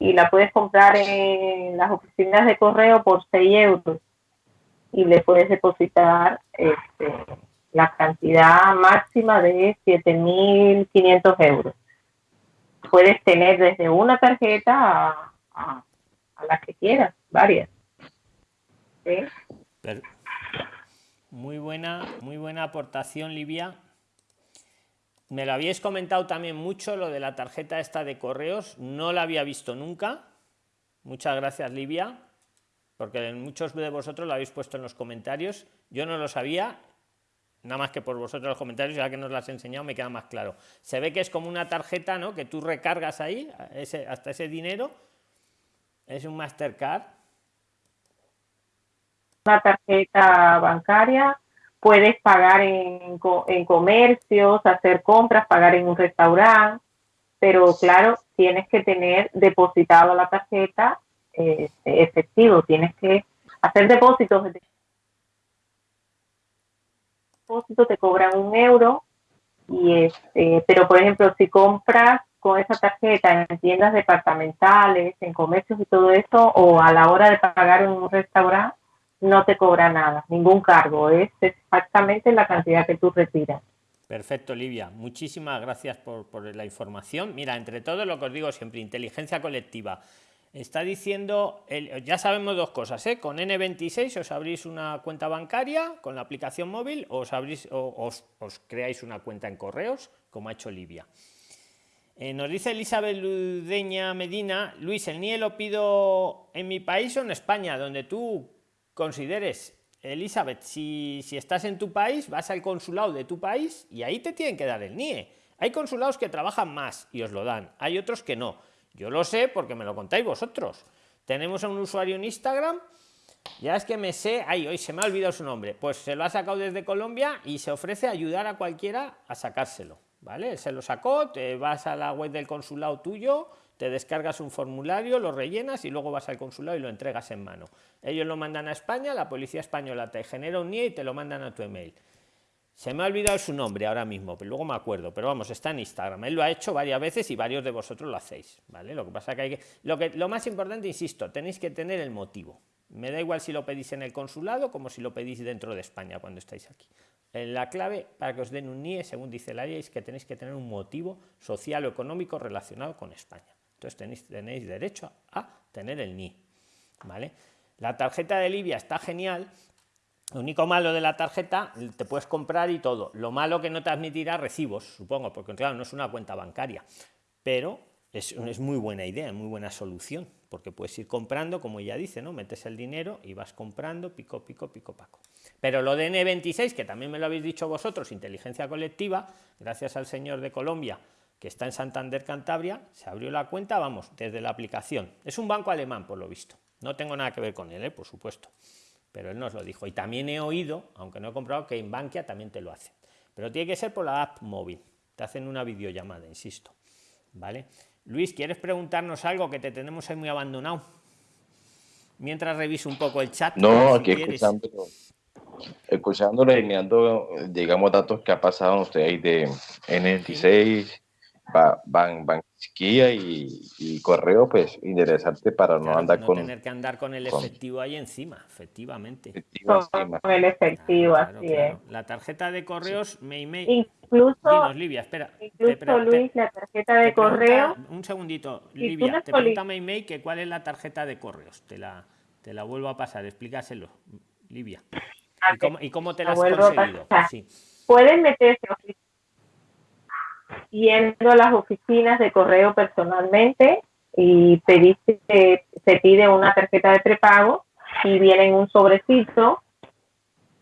y la puedes comprar en las oficinas de correo por 6 euros y le puedes depositar este, la cantidad máxima de 7.500 euros. Puedes tener desde una tarjeta a, a, las que quieras, varias. Muy buena, muy buena aportación, Livia. Me lo habíais comentado también mucho lo de la tarjeta esta de correos, no la había visto nunca. Muchas gracias, Livia, porque muchos de vosotros lo habéis puesto en los comentarios. Yo no lo sabía, nada más que por vosotros los comentarios, ya que nos las he enseñado me queda más claro. Se ve que es como una tarjeta, ¿no? Que tú recargas ahí, ese, hasta ese dinero. Es un Mastercard. Una tarjeta bancaria puedes pagar en, en comercios, hacer compras, pagar en un restaurante, pero claro, tienes que tener depositado la tarjeta eh, efectivo, tienes que hacer depósitos. Depósito te cobran un euro, y este, pero por ejemplo, si compras con esa tarjeta en tiendas departamentales, en comercios y todo eso, o a la hora de pagar en un restaurante, no te cobra nada, ningún cargo, es exactamente la cantidad que tú retiras. Perfecto, Livia. Muchísimas gracias por, la información. Mira, entre todo lo que os digo siempre, inteligencia colectiva. Está diciendo, ya sabemos dos cosas, ¿eh? con N26 os abrís una cuenta bancaria con la aplicación móvil o os, abrís, o, os, creáis una cuenta en correos, como ha hecho Livia. Eh, nos dice Elizabeth Ludeña Medina, Luis, el NIE lo pido en mi país o en España, donde tú consideres, Elizabeth, si, si estás en tu país, vas al consulado de tu país y ahí te tienen que dar el NIE. Hay consulados que trabajan más y os lo dan, hay otros que no. Yo lo sé porque me lo contáis vosotros. tenemos a un usuario en Instagram ya es que me sé, ay, hoy se me ha olvidado su nombre, pues se lo ha sacado desde Colombia y se ofrece ayudar a cualquiera a sacárselo, ¿vale? Se lo sacó, te vas a la web del consulado tuyo, te descargas un formulario, lo rellenas y luego vas al consulado y lo entregas en mano. Ellos lo mandan a España, la policía española te genera un NIE y te lo mandan a tu email. Se me ha olvidado su nombre ahora mismo, pero luego me acuerdo. Pero vamos, está en Instagram. Él lo ha hecho varias veces y varios de vosotros lo hacéis. ¿vale? Lo que pasa que hay que. Lo, que, lo más importante, insisto, tenéis que tener el motivo. Me da igual si lo pedís en el consulado como si lo pedís dentro de España cuando estáis aquí. En la clave para que os den un NIE, según dice la ley, es que tenéis que tener un motivo social o económico relacionado con España. Entonces tenéis, derecho a tener el NIE. ¿vale? La tarjeta de Libia está genial lo único malo de la tarjeta, te puedes comprar y todo. Lo malo que no te admitirá recibos, supongo, porque claro, no es una cuenta bancaria. Pero es, es muy buena idea, muy buena solución, porque puedes ir comprando, como ella dice, ¿no? Metes el dinero y vas comprando pico, pico, pico, paco. Pero lo de N26, que también me lo habéis dicho vosotros, inteligencia colectiva, gracias al señor de Colombia, que está en Santander, Cantabria, se abrió la cuenta, vamos, desde la aplicación. Es un banco alemán, por lo visto. No tengo nada que ver con él, ¿eh? por supuesto pero él nos lo dijo. Y también he oído, aunque no he comprado, que en Bankia también te lo hacen. Pero tiene que ser por la app móvil. Te hacen una videollamada, insisto. ¿Vale? Luis, ¿quieres preguntarnos algo que te tenemos ahí muy abandonado? Mientras reviso un poco el chat. No, aquí escuchándolo, escuchándolo y mirando, digamos, datos que ha pasado usted ahí de N26, van, van, y, y, correo, pues interesante para no andar no con. tener que andar con el efectivo ahí encima, efectivamente. con el efectivo, así es. La tarjeta de correos, me email. Incluso, Dinos, Livia, espera. Incluso, Luis, la tarjeta de correo. Un segundito, Livia, te pregunta email que cuál es la tarjeta de correos. Te la, te la vuelvo a pasar, explícaselo, Livia. ¿Y cómo, ¿Y cómo, te la, has conseguido? Sí. Pueden meterse yendo a las oficinas de correo personalmente y pediste, se pide una tarjeta de prepago y viene en un sobrecito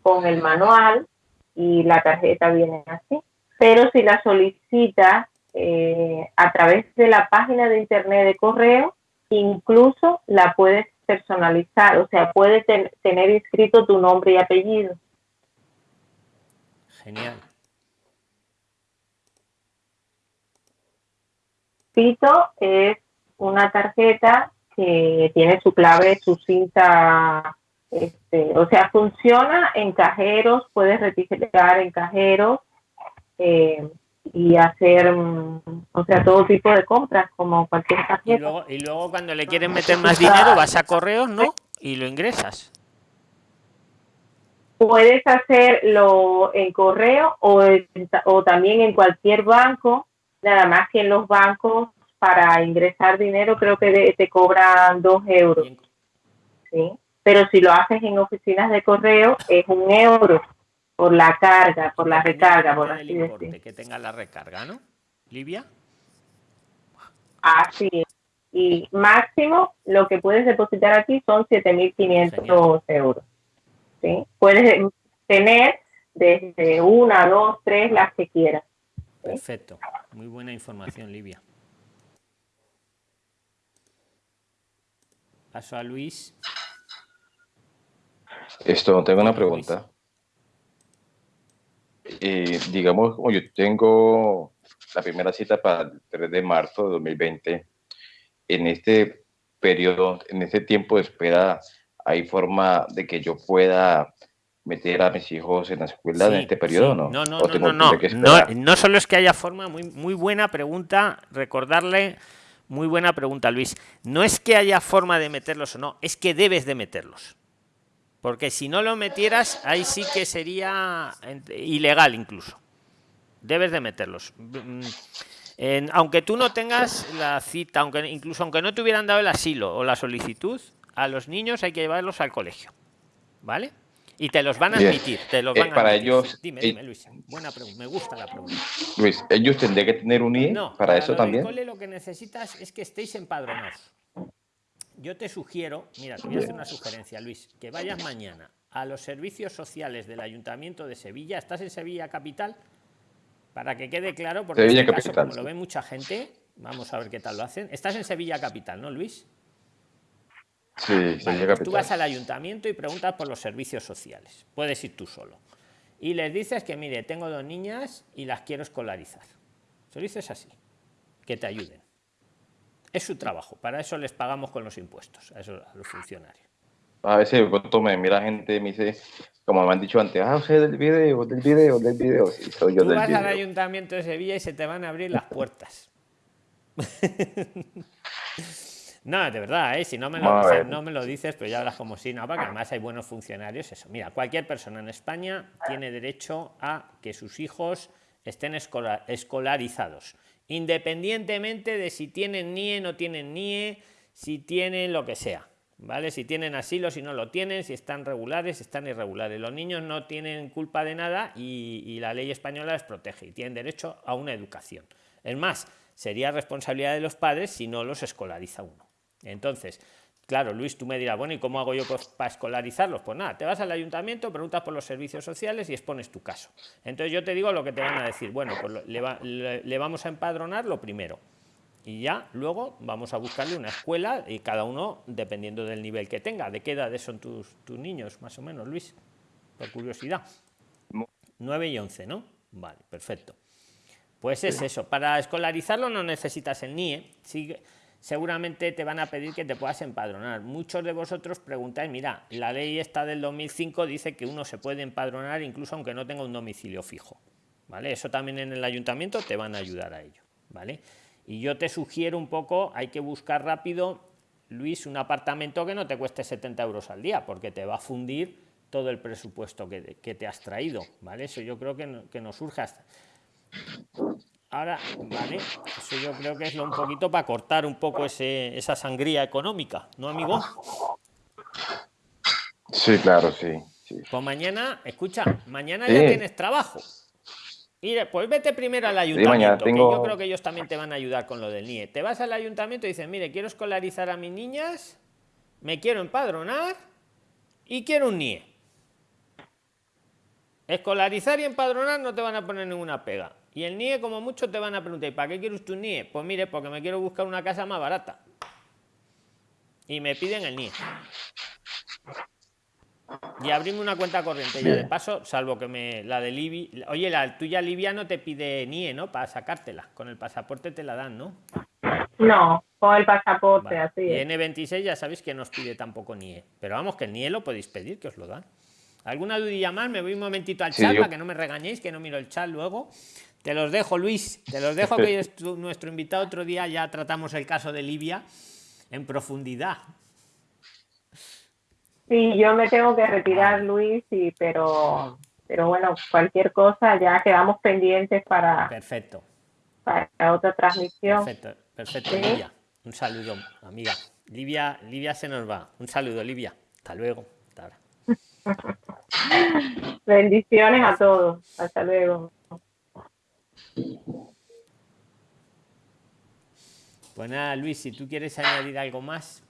con el manual y la tarjeta viene así. Pero si la solicitas eh, a través de la página de internet de correo, incluso la puedes personalizar, o sea, puedes tener inscrito tu nombre y apellido. Genial. Es una tarjeta que tiene su clave, su cinta, este, o sea, funciona en cajeros, puedes registrar en cajeros eh, y hacer, mm, o sea, todo tipo de compras como cualquier tarjeta. Y luego, y luego cuando le quieren meter más dinero vas a correos, ¿no? Y lo ingresas. Puedes hacerlo en correo o, o también en cualquier banco nada más que en los bancos para ingresar dinero creo que te cobran dos euros. ¿sí? Pero si lo haces en oficinas de correo es un euro por la carga, por la recarga, por así decir. Que tenga la recarga, ¿no? Livia. Así Y máximo lo que puedes depositar aquí son 7.500 euros. ¿sí? Puedes tener desde una, dos, tres, las que quieras. Perfecto. Muy buena información, Livia. Paso a Luis. Esto, tengo una pregunta. Eh, digamos, como yo tengo la primera cita para el 3 de marzo de 2020, en este periodo, en este tiempo de espera, ¿hay forma de que yo pueda meter a mis hijos en la escuela en este periodo no? No, no, no, no, no, no, solo es que haya forma, muy, muy buena pregunta, recordarle, muy buena pregunta Luis, no es que haya forma de meterlos o no, es que debes de meterlos. Porque si no lo metieras, ahí sí que sería ilegal incluso. Debes de meterlos. Mm, en, aunque tú no tengas la cita, aunque incluso aunque no te hubieran dado el asilo o la solicitud, a los niños hay que llevarlos al colegio. ¿Vale? Y te los van a admitir, te los eh, van a para ellos. Dime, dime, Luis. Buena pregunta, me gusta la pregunta. Luis, ¿ellos tendrían que tener un IE no, para, eso también? Cole lo que necesitas es que estéis empadronados. Yo te sugiero, mira, te voy a hacer una sugerencia, Luis, que vayas mañana a los servicios sociales del Ayuntamiento de Sevilla. ¿Estás en Sevilla Capital? Para que quede claro, porque Sevilla este Capital, caso, como lo ve mucha gente, vamos a ver qué tal lo hacen. Estás en Sevilla Capital, ¿no, Luis? Sí, Vale, pues tú vas al ayuntamiento y preguntas por los servicios sociales. Puedes ir tú solo. Y les dices que, mire, tengo dos niñas y las quiero escolarizar. Se lo dices así, que te ayuden. Es su trabajo, para eso les pagamos con los impuestos, a, esos- a los funcionarios. A veces pronto me mira gente y me dice, como me han dicho antes, ah, usted del video, del video, del video. Sí, soy yo Tú del vas al video. ayuntamiento de Sevilla y se te van a abrir las puertas. No, de verdad, ¿eh? si no me, lo, o sea, no me lo dices, pero ya hablas como si no, porque además hay buenos funcionarios. Eso, mira, cualquier persona en España tiene derecho a que sus hijos estén escola- escolarizados, independientemente de si tienen NIE, no tienen NIE, si tienen lo que sea. ¿Vale? Si tienen asilo, si no lo tienen, si están regulares, si están irregulares. Los niños no tienen culpa de nada y, y la ley española les protege y tienen derecho a una educación. Es más, sería responsabilidad de los padres si no los escolariza uno. Entonces, claro, Luis, tú me dirás, bueno, ¿y cómo hago yo pues, para escolarizarlos? Pues nada, te vas al ayuntamiento, preguntas por los servicios sociales y expones tu caso. Entonces yo te digo lo que te van a decir. Bueno, pues le, va- le- le vamos a empadronar lo primero. Y ya luego vamos a buscarle una escuela y cada uno dependiendo del nivel que tenga. ¿De qué edades son tus, tus niños, más o menos, Luis? Por curiosidad. 9 y 11, ¿no? Vale, perfecto. Pues es eso, para escolarizarlo no necesitas el NIE, sí, seguramente te van a pedir que te puedas empadronar. Muchos de vosotros preguntáis, mira, la ley esta del 2005 dice que uno se puede empadronar incluso aunque no tenga un domicilio fijo, ¿vale? Eso también en el ayuntamiento te van a ayudar a ello, ¿vale? Y yo te sugiero un poco, hay que buscar rápido, Luis, un apartamento que no te cueste 70 euros al día, porque te va a fundir todo el presupuesto que, que te has traído, ¿vale? Eso yo creo que, que nos surge hasta, Ahora, vale, eso yo creo que es lo un poquito para cortar un poco ese, esa sangría económica, ¿no, amigo? Sí, claro, sí. sí. Pues mañana, escucha, mañana Sí. ya tienes trabajo. Mire, pues vete primero al ayuntamiento, que tengo- yo creo que ellos también te van a ayudar con lo del NIE. Te vas al ayuntamiento y dices, mire, quiero escolarizar a mis niñas, me quiero empadronar y quiero un NIE. Escolarizar y empadronar no te van a poner ninguna pega. Y el NIE, como mucho, te van a preguntar, ¿y para qué quieres tu NIE? Pues mire, porque me quiero buscar una casa más barata. Y me piden el NIE. Y abrirme una cuenta corriente. Ya de paso, salvo que me la de Libia. Oye, la tuya Libia no te pide NIE, ¿no? Para sacártela. Con el pasaporte te la dan, ¿no? No, con el pasaporte, Vale. así Y es. N26 ya sabéis que nos pide tampoco NIE. Pero vamos, que el NIE lo podéis pedir, que os lo dan. ¿Alguna dudilla más? Me voy un momentito al Sí, chat yo- para que no me regañéis, que no miro el chat luego. Te los dejo, Luis. Te los dejo, que hoy es tu- nuestro invitado. Otro día ya tratamos el caso de Libia en profundidad. Sí, yo me tengo que retirar, Luis, y, pero, pero bueno, cualquier cosa ya quedamos pendientes para, Perfecto. para otra transmisión. Perfecto, perfecto, Sí. Livia. Un saludo, amiga. Livia, Livia se nos va. Un saludo, Livia. Hasta luego. Hasta ahora. Bendiciones a todos. Hasta luego. Pues nada, Luis, si tú quieres añadir algo más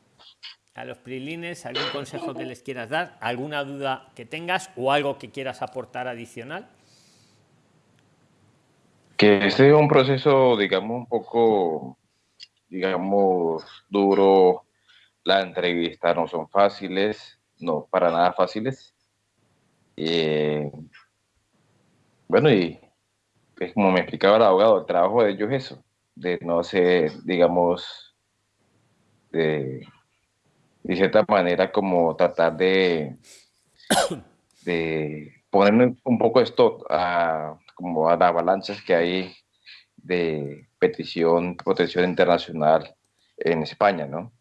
a los prilines, algún consejo que les quieras dar, alguna duda que tengas o algo que quieras aportar adicional. Que este es un proceso, digamos, un poco, digamos, duro. Las entrevistas no son fáciles, no para nada fáciles. Eh, bueno, y es como me explicaba el abogado, el trabajo de ellos es eso, de no ser, digamos, de, de cierta manera como tratar de, de poner un poco esto a, como a las balanzas que hay de petición, protección internacional en España, ¿no?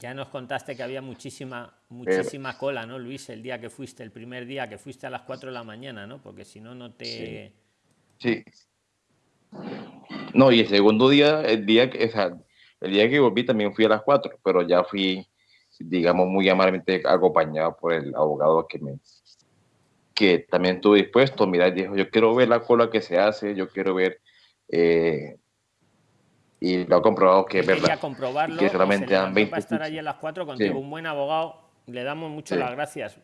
Ya nos contaste que había muchísima, muchísima cola, ¿no, Luis? El día que fuiste, el primer día que fuiste a las 4 de la mañana, ¿no? Porque si no, no te... Sí. No, y el segundo día, el día que, o sea, el día que volví también fui a las 4, pero ya fui, digamos, muy amablemente acompañado por el abogado que me que también estuvo dispuesto, mira, dijo, yo quiero ver la cola que se hace, yo quiero ver, eh, y lo ha comprobado que es quería verdad. comprobarlo. que y se solamente dan levantó 20 para estar allí a las 4 contigo, Sí. un buen abogado. Le damos mucho Sí. las gracias.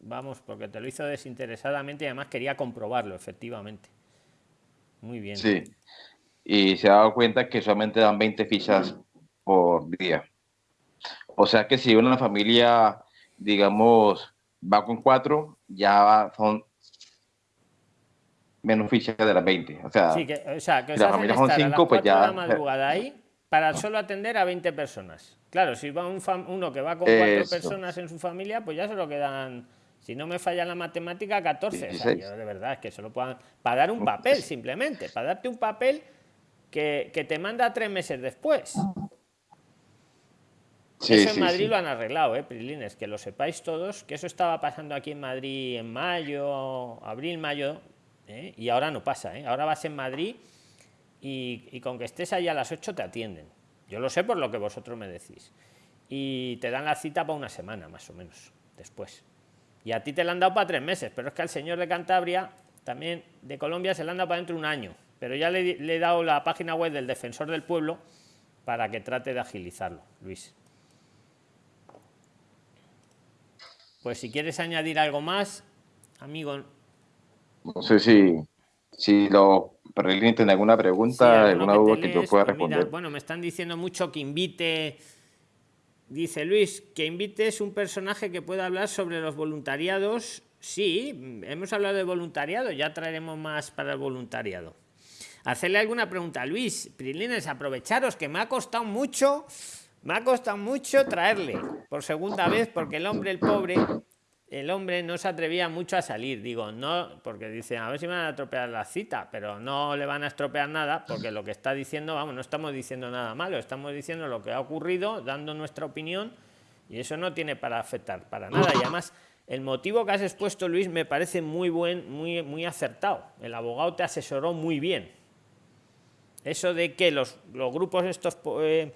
Vamos, porque te lo hizo desinteresadamente y además quería comprobarlo, efectivamente. Muy bien. Sí. Y se ha dado cuenta que solamente dan 20 fichas por día. O sea que si una familia, digamos, va con cuatro, ya son menos fichas de las 20. O sea, sí, que, o sea, que si la familia son cinco, pues ya... De la madrugada ahí para solo atender a 20 personas. Claro, si va un uno que va con cuatro personas en su familia, pues ya se lo quedan, si no me falla la matemática, 14. O sea, yo de verdad es que solo puedan, para dar un papel simplemente, para darte un papel que, que te manda tres meses después. Sí, eso en Madrid lo han arreglado, ¿eh, Prilines? Que lo sepáis todos, que eso estaba pasando aquí en Madrid en mayo, abril, mayo, ¿eh? y ahora no pasa, ¿eh? Ahora vas en Madrid y, con que estés ahí a las 8 te atienden. Yo lo sé por lo que vosotros me decís. Y te dan la cita para una semana, más o menos, después. Y a ti te la han dado para tres meses, pero es que al señor de Cantabria, también de Colombia, se la han dado para dentro de un año. Pero ya le he dado la página web del defensor del pueblo para que trate de agilizarlo, Luis. Pues si quieres añadir algo más, amigo. No sé si, si lo tiene alguna pregunta, alguna duda que yo pueda responder. bueno, me están diciendo mucho que invite. Dice Luis, que invites un personaje que pueda hablar sobre los voluntariados. Sí, hemos hablado de voluntariado, ya traeremos más para el voluntariado. Hacerle alguna pregunta a Luis. Prilines, aprovecharos que me ha costado mucho me ha costado mucho traerle por segunda vez porque el hombre, el pobre, el hombre no se atrevía mucho a salir. Digo, no, porque dice, a ver si me van a estropear la cita, pero no le van a estropear nada porque lo que está diciendo, vamos, no estamos diciendo nada malo, estamos diciendo lo que ha ocurrido, dando nuestra opinión y eso no tiene para afectar para nada. Y además, el motivo que has expuesto, Luis, me parece muy buen, muy, muy acertado. El abogado te asesoró muy bien. Eso de que los, los grupos estos... Eh,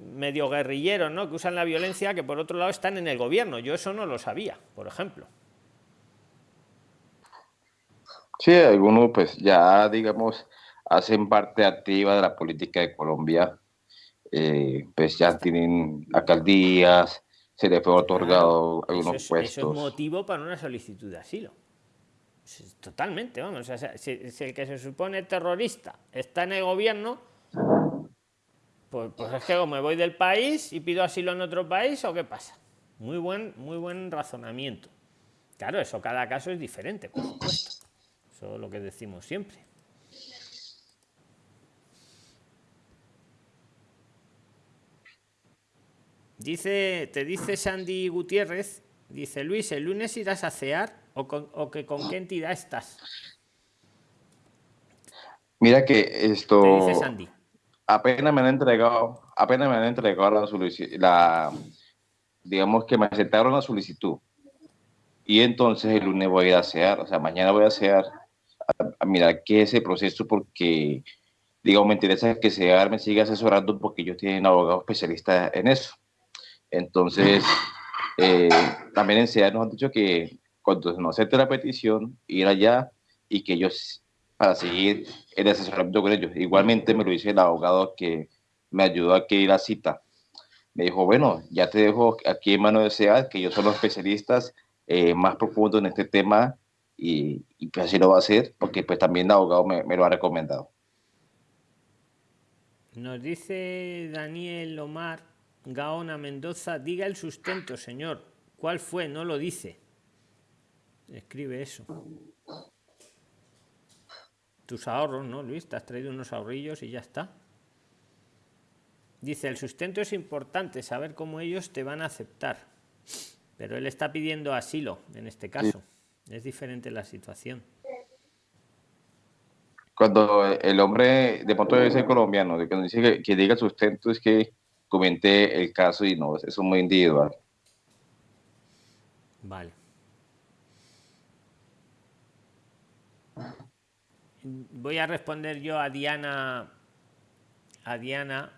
medio guerrilleros, ¿no? Que usan la violencia, que por otro lado están en el gobierno. Yo eso no lo sabía, por ejemplo. Sí, algunos pues ya, digamos, hacen parte activa de la política de Colombia. Eh, pues ya tienen alcaldías, se les fue otorgado algunos puestos. Eso es motivo para una solicitud de asilo. Totalmente, vamos. si el que se supone terrorista está en el gobierno, pues, pues, es que o me voy del país y pido asilo en otro país o qué pasa. Muy buen, muy buen razonamiento. Claro, eso cada caso es diferente, por supuesto. Eso es lo que decimos siempre. Dice, te dice Sandy Gutiérrez, dice Luis, ¿el lunes irás a cear o, con, o que con qué entidad estás? Mira que esto... Te dice Sandy apenas me han entregado, apenas me han entregado la solicitud, digamos que me aceptaron la solicitud. Y entonces el lunes voy a a hacer, o sea, mañana voy a hacer, a, mirar qué es el proceso porque, digamos, me interesa que SEAR me siga asesorando porque ellos tienen abogado especialista en eso. Entonces, eh, también en SEAR nos han dicho que cuando no acepte la petición, ir allá y que ellos para seguir el asesoramiento con ellos. Igualmente me lo dice el abogado que me ayudó a que ir cita. Me dijo, bueno, ya te dejo aquí en mano de SEAD, que ellos son los especialistas eh, más profundos en este tema y, y pues así lo va a hacer, porque pues también el abogado me, me lo ha recomendado. Nos dice Daniel Omar Gaona Mendoza, diga el sustento, señor. ¿Cuál fue? No lo dice. Escribe eso tus ahorros, ¿no, Luis? Te has traído unos ahorrillos y ya está. Dice, el sustento es importante, saber cómo ellos te van a aceptar. Pero él está pidiendo asilo en este caso. Es diferente la situación. Cuando el hombre de pronto debe ser colombiano, de cuando dice que, que diga sustento es que comente el caso y no, eso es muy individual. Vale. Voy a responder yo a Diana a Diana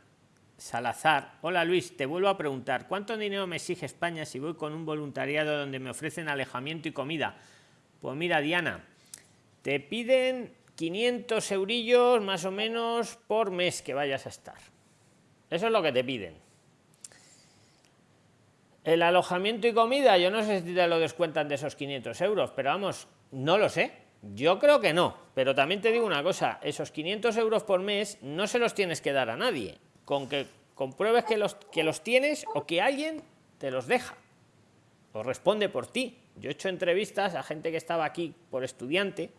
Salazar. Hola Luis, te vuelvo a preguntar, ¿cuánto dinero me exige España si voy con un voluntariado donde me ofrecen alejamiento y comida? Pues mira, Diana, te piden 500 eurillos más o menos por mes que vayas a estar. Eso es lo que te piden. El alojamiento y comida, yo no sé si te lo descuentan de esos 500 euros, pero vamos, no lo sé yo creo que no, pero también te digo una cosa, esos 500 euros por mes no se los tienes que dar a nadie. Con que compruebes que los, que los tienes o que alguien te los deja o responde por ti. Yo he hecho entrevistas a gente que estaba aquí por estudiante,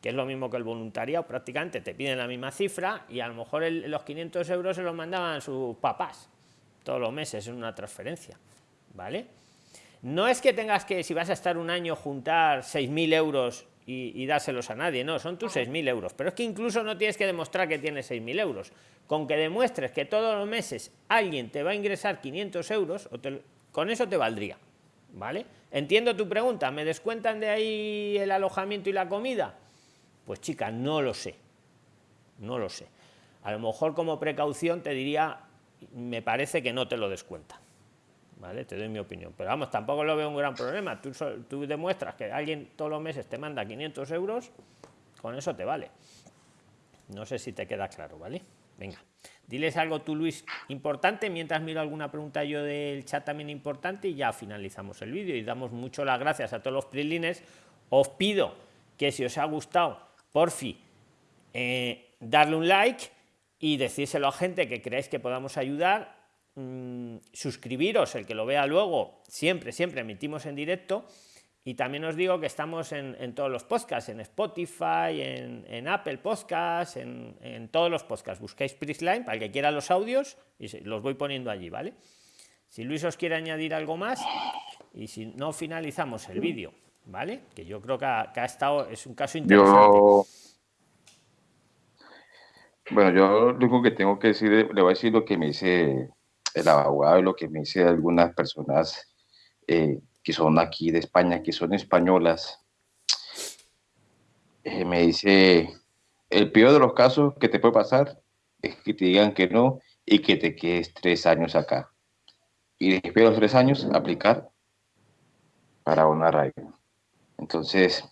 que es lo mismo que el voluntariado, prácticamente te piden la misma cifra y a lo mejor los 500 euros se los mandaban sus papás todos los meses en una transferencia. ¿Vale? No es que tengas que, si vas a estar un año, juntar 6.000 euros y, dárselos a nadie, no, son tus 6.000 euros. Pero es que incluso no tienes que demostrar que tienes 6.000 euros. Con que demuestres que todos los meses alguien te va a ingresar 500 euros, con eso te valdría. ¿Vale? Entiendo tu pregunta, ¿me descuentan de ahí el alojamiento y la comida? Pues chica, no lo sé. No lo sé. A lo mejor como precaución te diría, me parece que no te lo descuentan. Te doy mi opinión. Pero vamos, tampoco lo veo un gran problema. Tú, tú demuestras que alguien todos los meses te manda 500 euros, con eso te vale. No sé si te queda claro, ¿vale? Venga. Diles algo tú, Luis, importante, mientras miro alguna pregunta yo del chat también importante y ya finalizamos el vídeo y damos mucho las gracias a todos los prilines. Os pido que si os ha gustado, porfi, eh, darle un like y decírselo a gente que creáis que podamos ayudar. Mm, suscribiros, el que lo vea luego, siempre, siempre emitimos en directo y también os digo que estamos en, todos los podcasts, en Spotify, en, Apple Podcasts, en, todos los podcasts. Buscáis Prisline para el que quiera los audios y los voy poniendo allí, ¿vale? Si Luis os quiere añadir algo más y si no, finalizamos el vídeo, ¿vale? Que yo creo que ha, estado, es un caso interesante. Bueno, yo lo único que tengo que decir, le voy a decir lo que me dice el abogado y lo que me dice algunas personas. Eh, que son aquí de España, que son españolas, eh, me dice, el peor de los casos que te puede pasar es que te digan que no y que te quedes tres años acá. Y después de los tres años, aplicar para una arraigo. Entonces,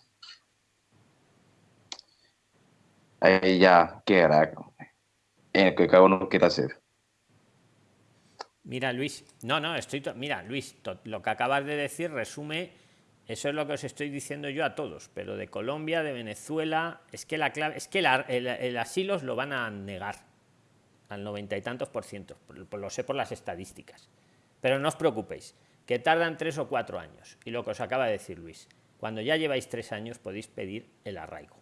ahí ya quedará en el que cada uno quiera hacer. Mira, Luis, no, no, estoy. Mira, Luis, lo que acabas de decir resume. Eso es lo que os estoy diciendo yo a todos, pero de Colombia, de Venezuela, es que la clave, es que el, asilo lo van a negar al noventa y tantos por ciento, lo sé por las estadísticas. Pero no os preocupéis, que tardan tres o cuatro años. Y lo que os acaba de decir Luis, cuando ya lleváis tres años podéis pedir el arraigo.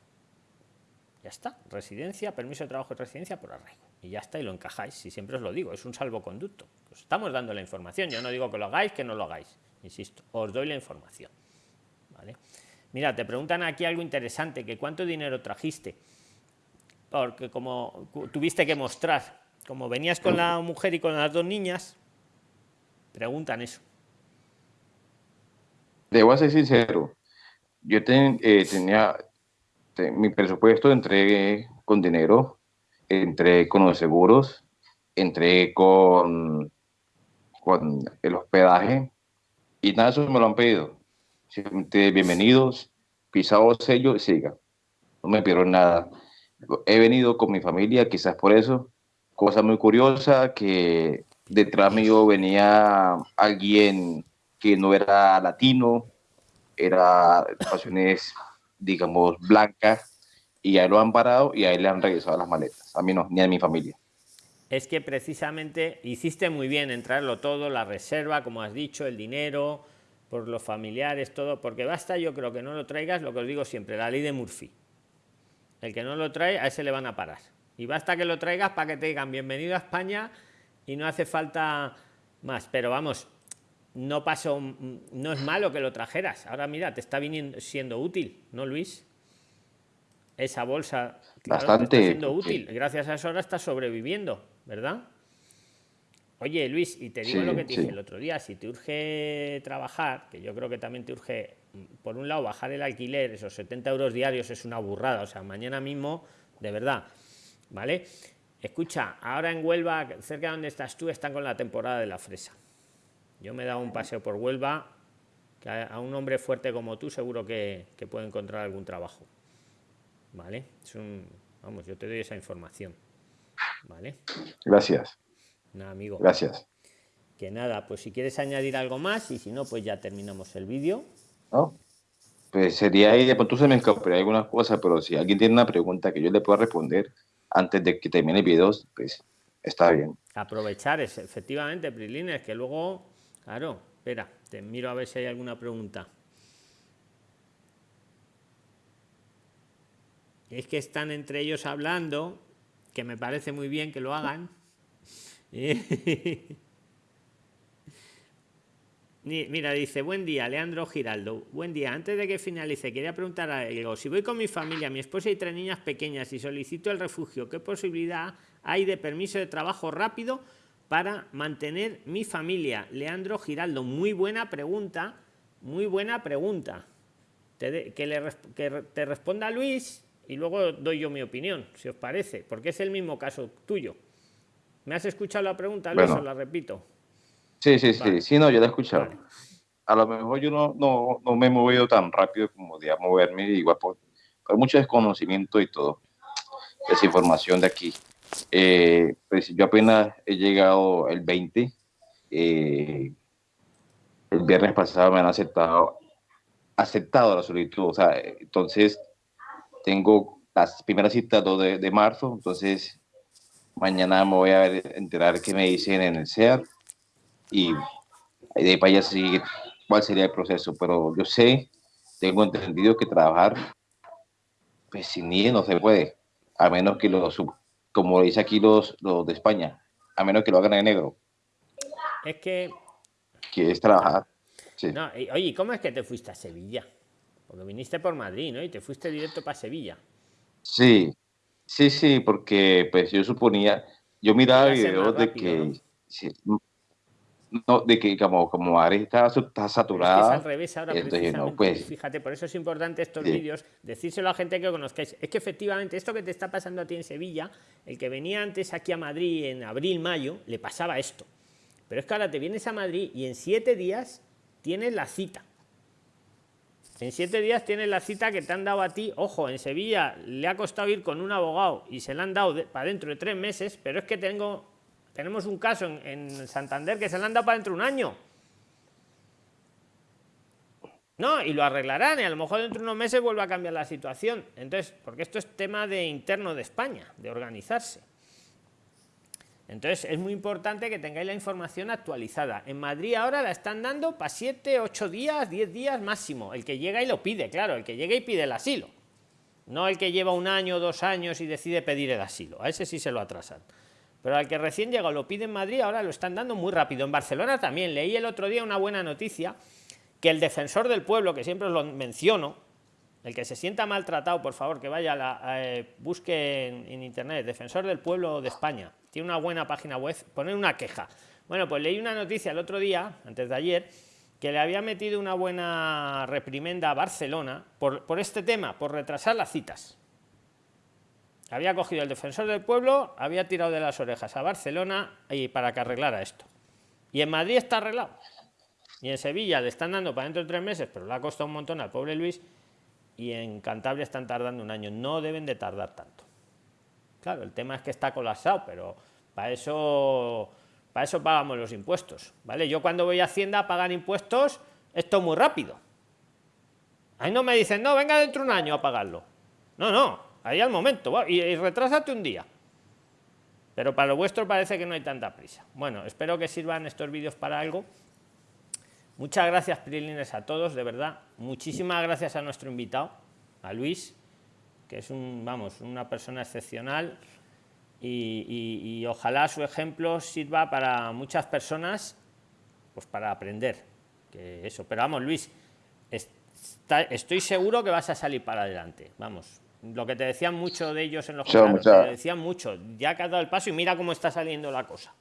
Ya está, residencia, permiso de trabajo de residencia por arraigo y ya está, y lo encajáis. Y siempre os lo digo, es un salvoconducto. Os estamos dando la información. Yo no digo que lo hagáis, que no lo hagáis. Insisto, os doy la información. ¿Vale? Mira, te preguntan aquí algo interesante, que cuánto dinero trajiste. Porque como tuviste que mostrar, como venías con la mujer y con las dos niñas, preguntan eso. Debo ser sincero, yo eh, tenía mi presupuesto, entregué con dinero entré con los seguros, entré con, con el hospedaje y nada eso me lo han pedido. bienvenidos, pisado sello y siga. No me pidieron nada. He venido con mi familia, quizás por eso. Cosa muy curiosa, que detrás mío venía alguien que no era latino, era de pasiones, digamos, blancas, y ahí lo han parado y ahí le han regresado las maletas. A mí no, ni a mi familia. Es que precisamente hiciste muy bien en traerlo todo, la reserva, como has dicho, el dinero, por los familiares, todo, porque basta, yo creo que no lo traigas, lo que os digo siempre, la ley de Murphy. El que no lo trae, a ese le van a parar. Y basta que lo traigas para que te digan bienvenido a España y no hace falta más. Pero vamos, no pasó, no es malo que lo trajeras. Ahora mira, te está viniendo, siendo útil, ¿no, Luis? Esa bolsa bastante siendo útil. Gracias a eso ahora estás sobreviviendo, ¿verdad? Oye, Luis, y te digo lo que te dije el otro día, si te urge trabajar, que yo creo que también te urge, por un lado, bajar el alquiler, esos 70 euros diarios es una burrada, o sea, mañana mismo, de verdad, ¿vale? Escucha, ahora en Huelva, cerca de donde estás tú, están con la temporada de la fresa. Yo me he dado un paseo por Huelva, que a un hombre fuerte como tú seguro que, que puede encontrar algún trabajo. ¿Vale? Es un, vamos, yo te doy esa información, ¿vale? Gracias. Nada, amigo. Gracias. Que nada, pues si quieres añadir algo más y si no, pues ya terminamos el vídeo. No, pues sería ahí, de pronto se me escaparía algunas cosas, pero si alguien tiene una pregunta que yo le pueda responder antes de que termine el vídeo, pues está bien. Aprovechar es efectivamente, es que luego, claro, espera, te miro a ver si hay alguna pregunta. Es que están entre ellos hablando, que me parece muy bien que lo hagan. Mira, dice, buen día, Leandro Giraldo. Buen día. Antes de que finalice, quería preguntar algo. Si voy con mi familia, mi esposa y tres niñas pequeñas y solicito el refugio, ¿qué posibilidad hay de permiso de trabajo rápido para mantener mi familia? Leandro Giraldo, muy buena pregunta, muy buena pregunta. Que, le, que te responda Luis y luego doy yo mi opinión, si os parece, porque es el mismo caso tuyo. ¿Me has escuchado la pregunta, Luis? Os la repito. Sí, sí, sí, sí, no, yo la he escuchado. A lo mejor yo no, no, no, me he movido tan rápido como de moverme, igual por, por mucho desconocimiento y todo, esa información de aquí. Eh, pues yo apenas he llegado el 20, eh, el viernes pasado me han aceptado, aceptado la solicitud, o sea, entonces tengo las primeras citas 2 de, de marzo, entonces mañana me voy a enterar qué me dicen en el CEAR y de ahí para allá sigue cuál sería el proceso, pero yo sé, tengo entendido que trabajar pues sin ni no se puede, a menos que lo, como dice aquí los, los de España, a menos que lo hagan en negro. Es que... Que es trabajar. Sí. No, oye, ¿cómo es que te fuiste a Sevilla? Porque viniste por Madrid, ¿no? Y te fuiste directo para Sevilla. Sí, sí, sí, porque pues yo suponía, yo miraba videos de que... No, de que como, como Ari está, está saturada. Es, al revés ahora, entonces, pues, fíjate, por eso es importante estos vídeos, decírselo a gente que conozcáis. Es que efectivamente esto que te está pasando a ti en Sevilla, el que venía antes aquí a Madrid en abril, mayo, le pasaba esto. Pero es que ahora te vienes a Madrid y en siete días tienes la cita. En siete días tienes la cita que te han dado a ti. Ojo, en Sevilla le ha costado ir con un abogado y se la han dado para dentro de tres meses, pero es que tengo tenemos un caso en, Santander que se le han dado para dentro de un año. No, y lo arreglarán y a lo mejor dentro de unos meses vuelve a cambiar la situación. Entonces, porque esto es tema de interno de España, de organizarse. Entonces, es muy importante que tengáis la información actualizada. En Madrid ahora la están dando para 7, 8 días, 10 días máximo. El que llega y lo pide, claro, el que llega y pide el asilo. No el que lleva un año, dos años y decide pedir el asilo. A ese sí se lo atrasan. Pero al que recién llega lo pide en Madrid, ahora lo están dando muy rápido. En Barcelona también. Leí el otro día una buena noticia que el defensor del pueblo, que siempre os lo menciono, el que se sienta maltratado, por favor, que vaya a la, eh, busque en, internet, defensor del pueblo de España. Tiene una buena página web, poner una queja. Bueno, pues leí una noticia el otro día, antes de ayer, que le había metido una buena reprimenda a Barcelona por, por este tema, por retrasar las citas. Había cogido el defensor del pueblo, había tirado de las orejas a Barcelona y para que arreglara esto. Y en Madrid está arreglado. Y en Sevilla le están dando para dentro de tres meses, pero le ha costado un montón al pobre Luis. Y en Cantabria están tardando un año. No deben de tardar tanto. Claro, el tema es que está colapsado, pero para eso, para eso pagamos los impuestos. ¿vale? Yo cuando voy a Hacienda a pagar impuestos, esto muy rápido. Ahí no me dicen, no, venga dentro de un año a pagarlo. No, no, ahí al momento, y, y retrásate un día. Pero para lo vuestro parece que no hay tanta prisa. Bueno, espero que sirvan estos vídeos para algo. Muchas gracias, Prilines, a todos, de verdad. Muchísimas gracias a nuestro invitado, a Luis, que es un, vamos, una persona excepcional. Y, ojalá su ejemplo sirva para muchas personas, pues para aprender. Que eso, pero vamos, Luis, estoy seguro que vas a salir para adelante. Vamos, lo que te decían mucho de ellos en los te decían mucho, ya que has dado el paso y mira cómo está saliendo la cosa.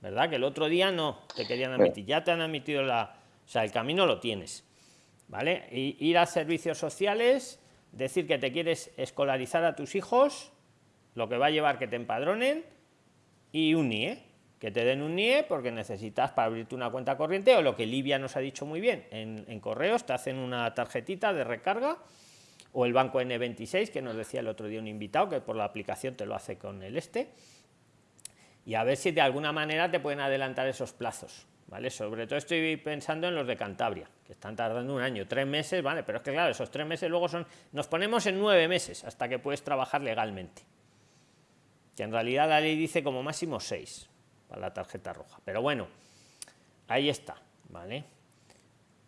¿Verdad? Que el otro día no te querían admitir, ya te han admitido la. O sea, el camino lo tienes. ¿Vale? ir a servicios sociales, decir que te quieres escolarizar a tus hijos, lo que va a llevar que te empadronen, y un NIE, que te den un NIE porque necesitas para abrirte una cuenta corriente, o lo que Livia nos ha dicho muy bien, en, en correos te hacen una tarjetita de recarga o el banco N26, que nos decía el otro día un invitado, que por la aplicación te lo hace con el este, y a ver si de alguna manera te pueden adelantar esos plazos. ¿Vale? Sobre todo estoy pensando en los de Cantabria, que están tardando un año, tres meses, ¿vale? Pero es que claro, esos tres meses luego son, nos ponemos en nueve meses hasta que puedes trabajar legalmente. que en realidad la ley dice como máximo 6 para la tarjeta roja. Pero bueno, ahí está, ¿vale?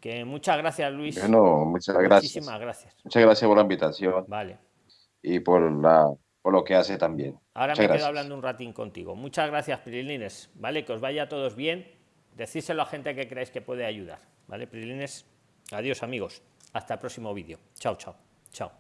Que muchas gracias, Luis. Bueno, muchas gracias. Muchísimas gracias. Muchas gracias por la invitación. Vale. Y por, la, por lo que hace también. Ahora me quedo hablando un ratín contigo. Muchas gracias, Prilines. Vale, que os vaya a todos bien. Decíselo a gente que creáis que puede ayudar. Vale, Prilines. Adiós, amigos. Hasta el próximo vídeo. Chao, chao. Chao.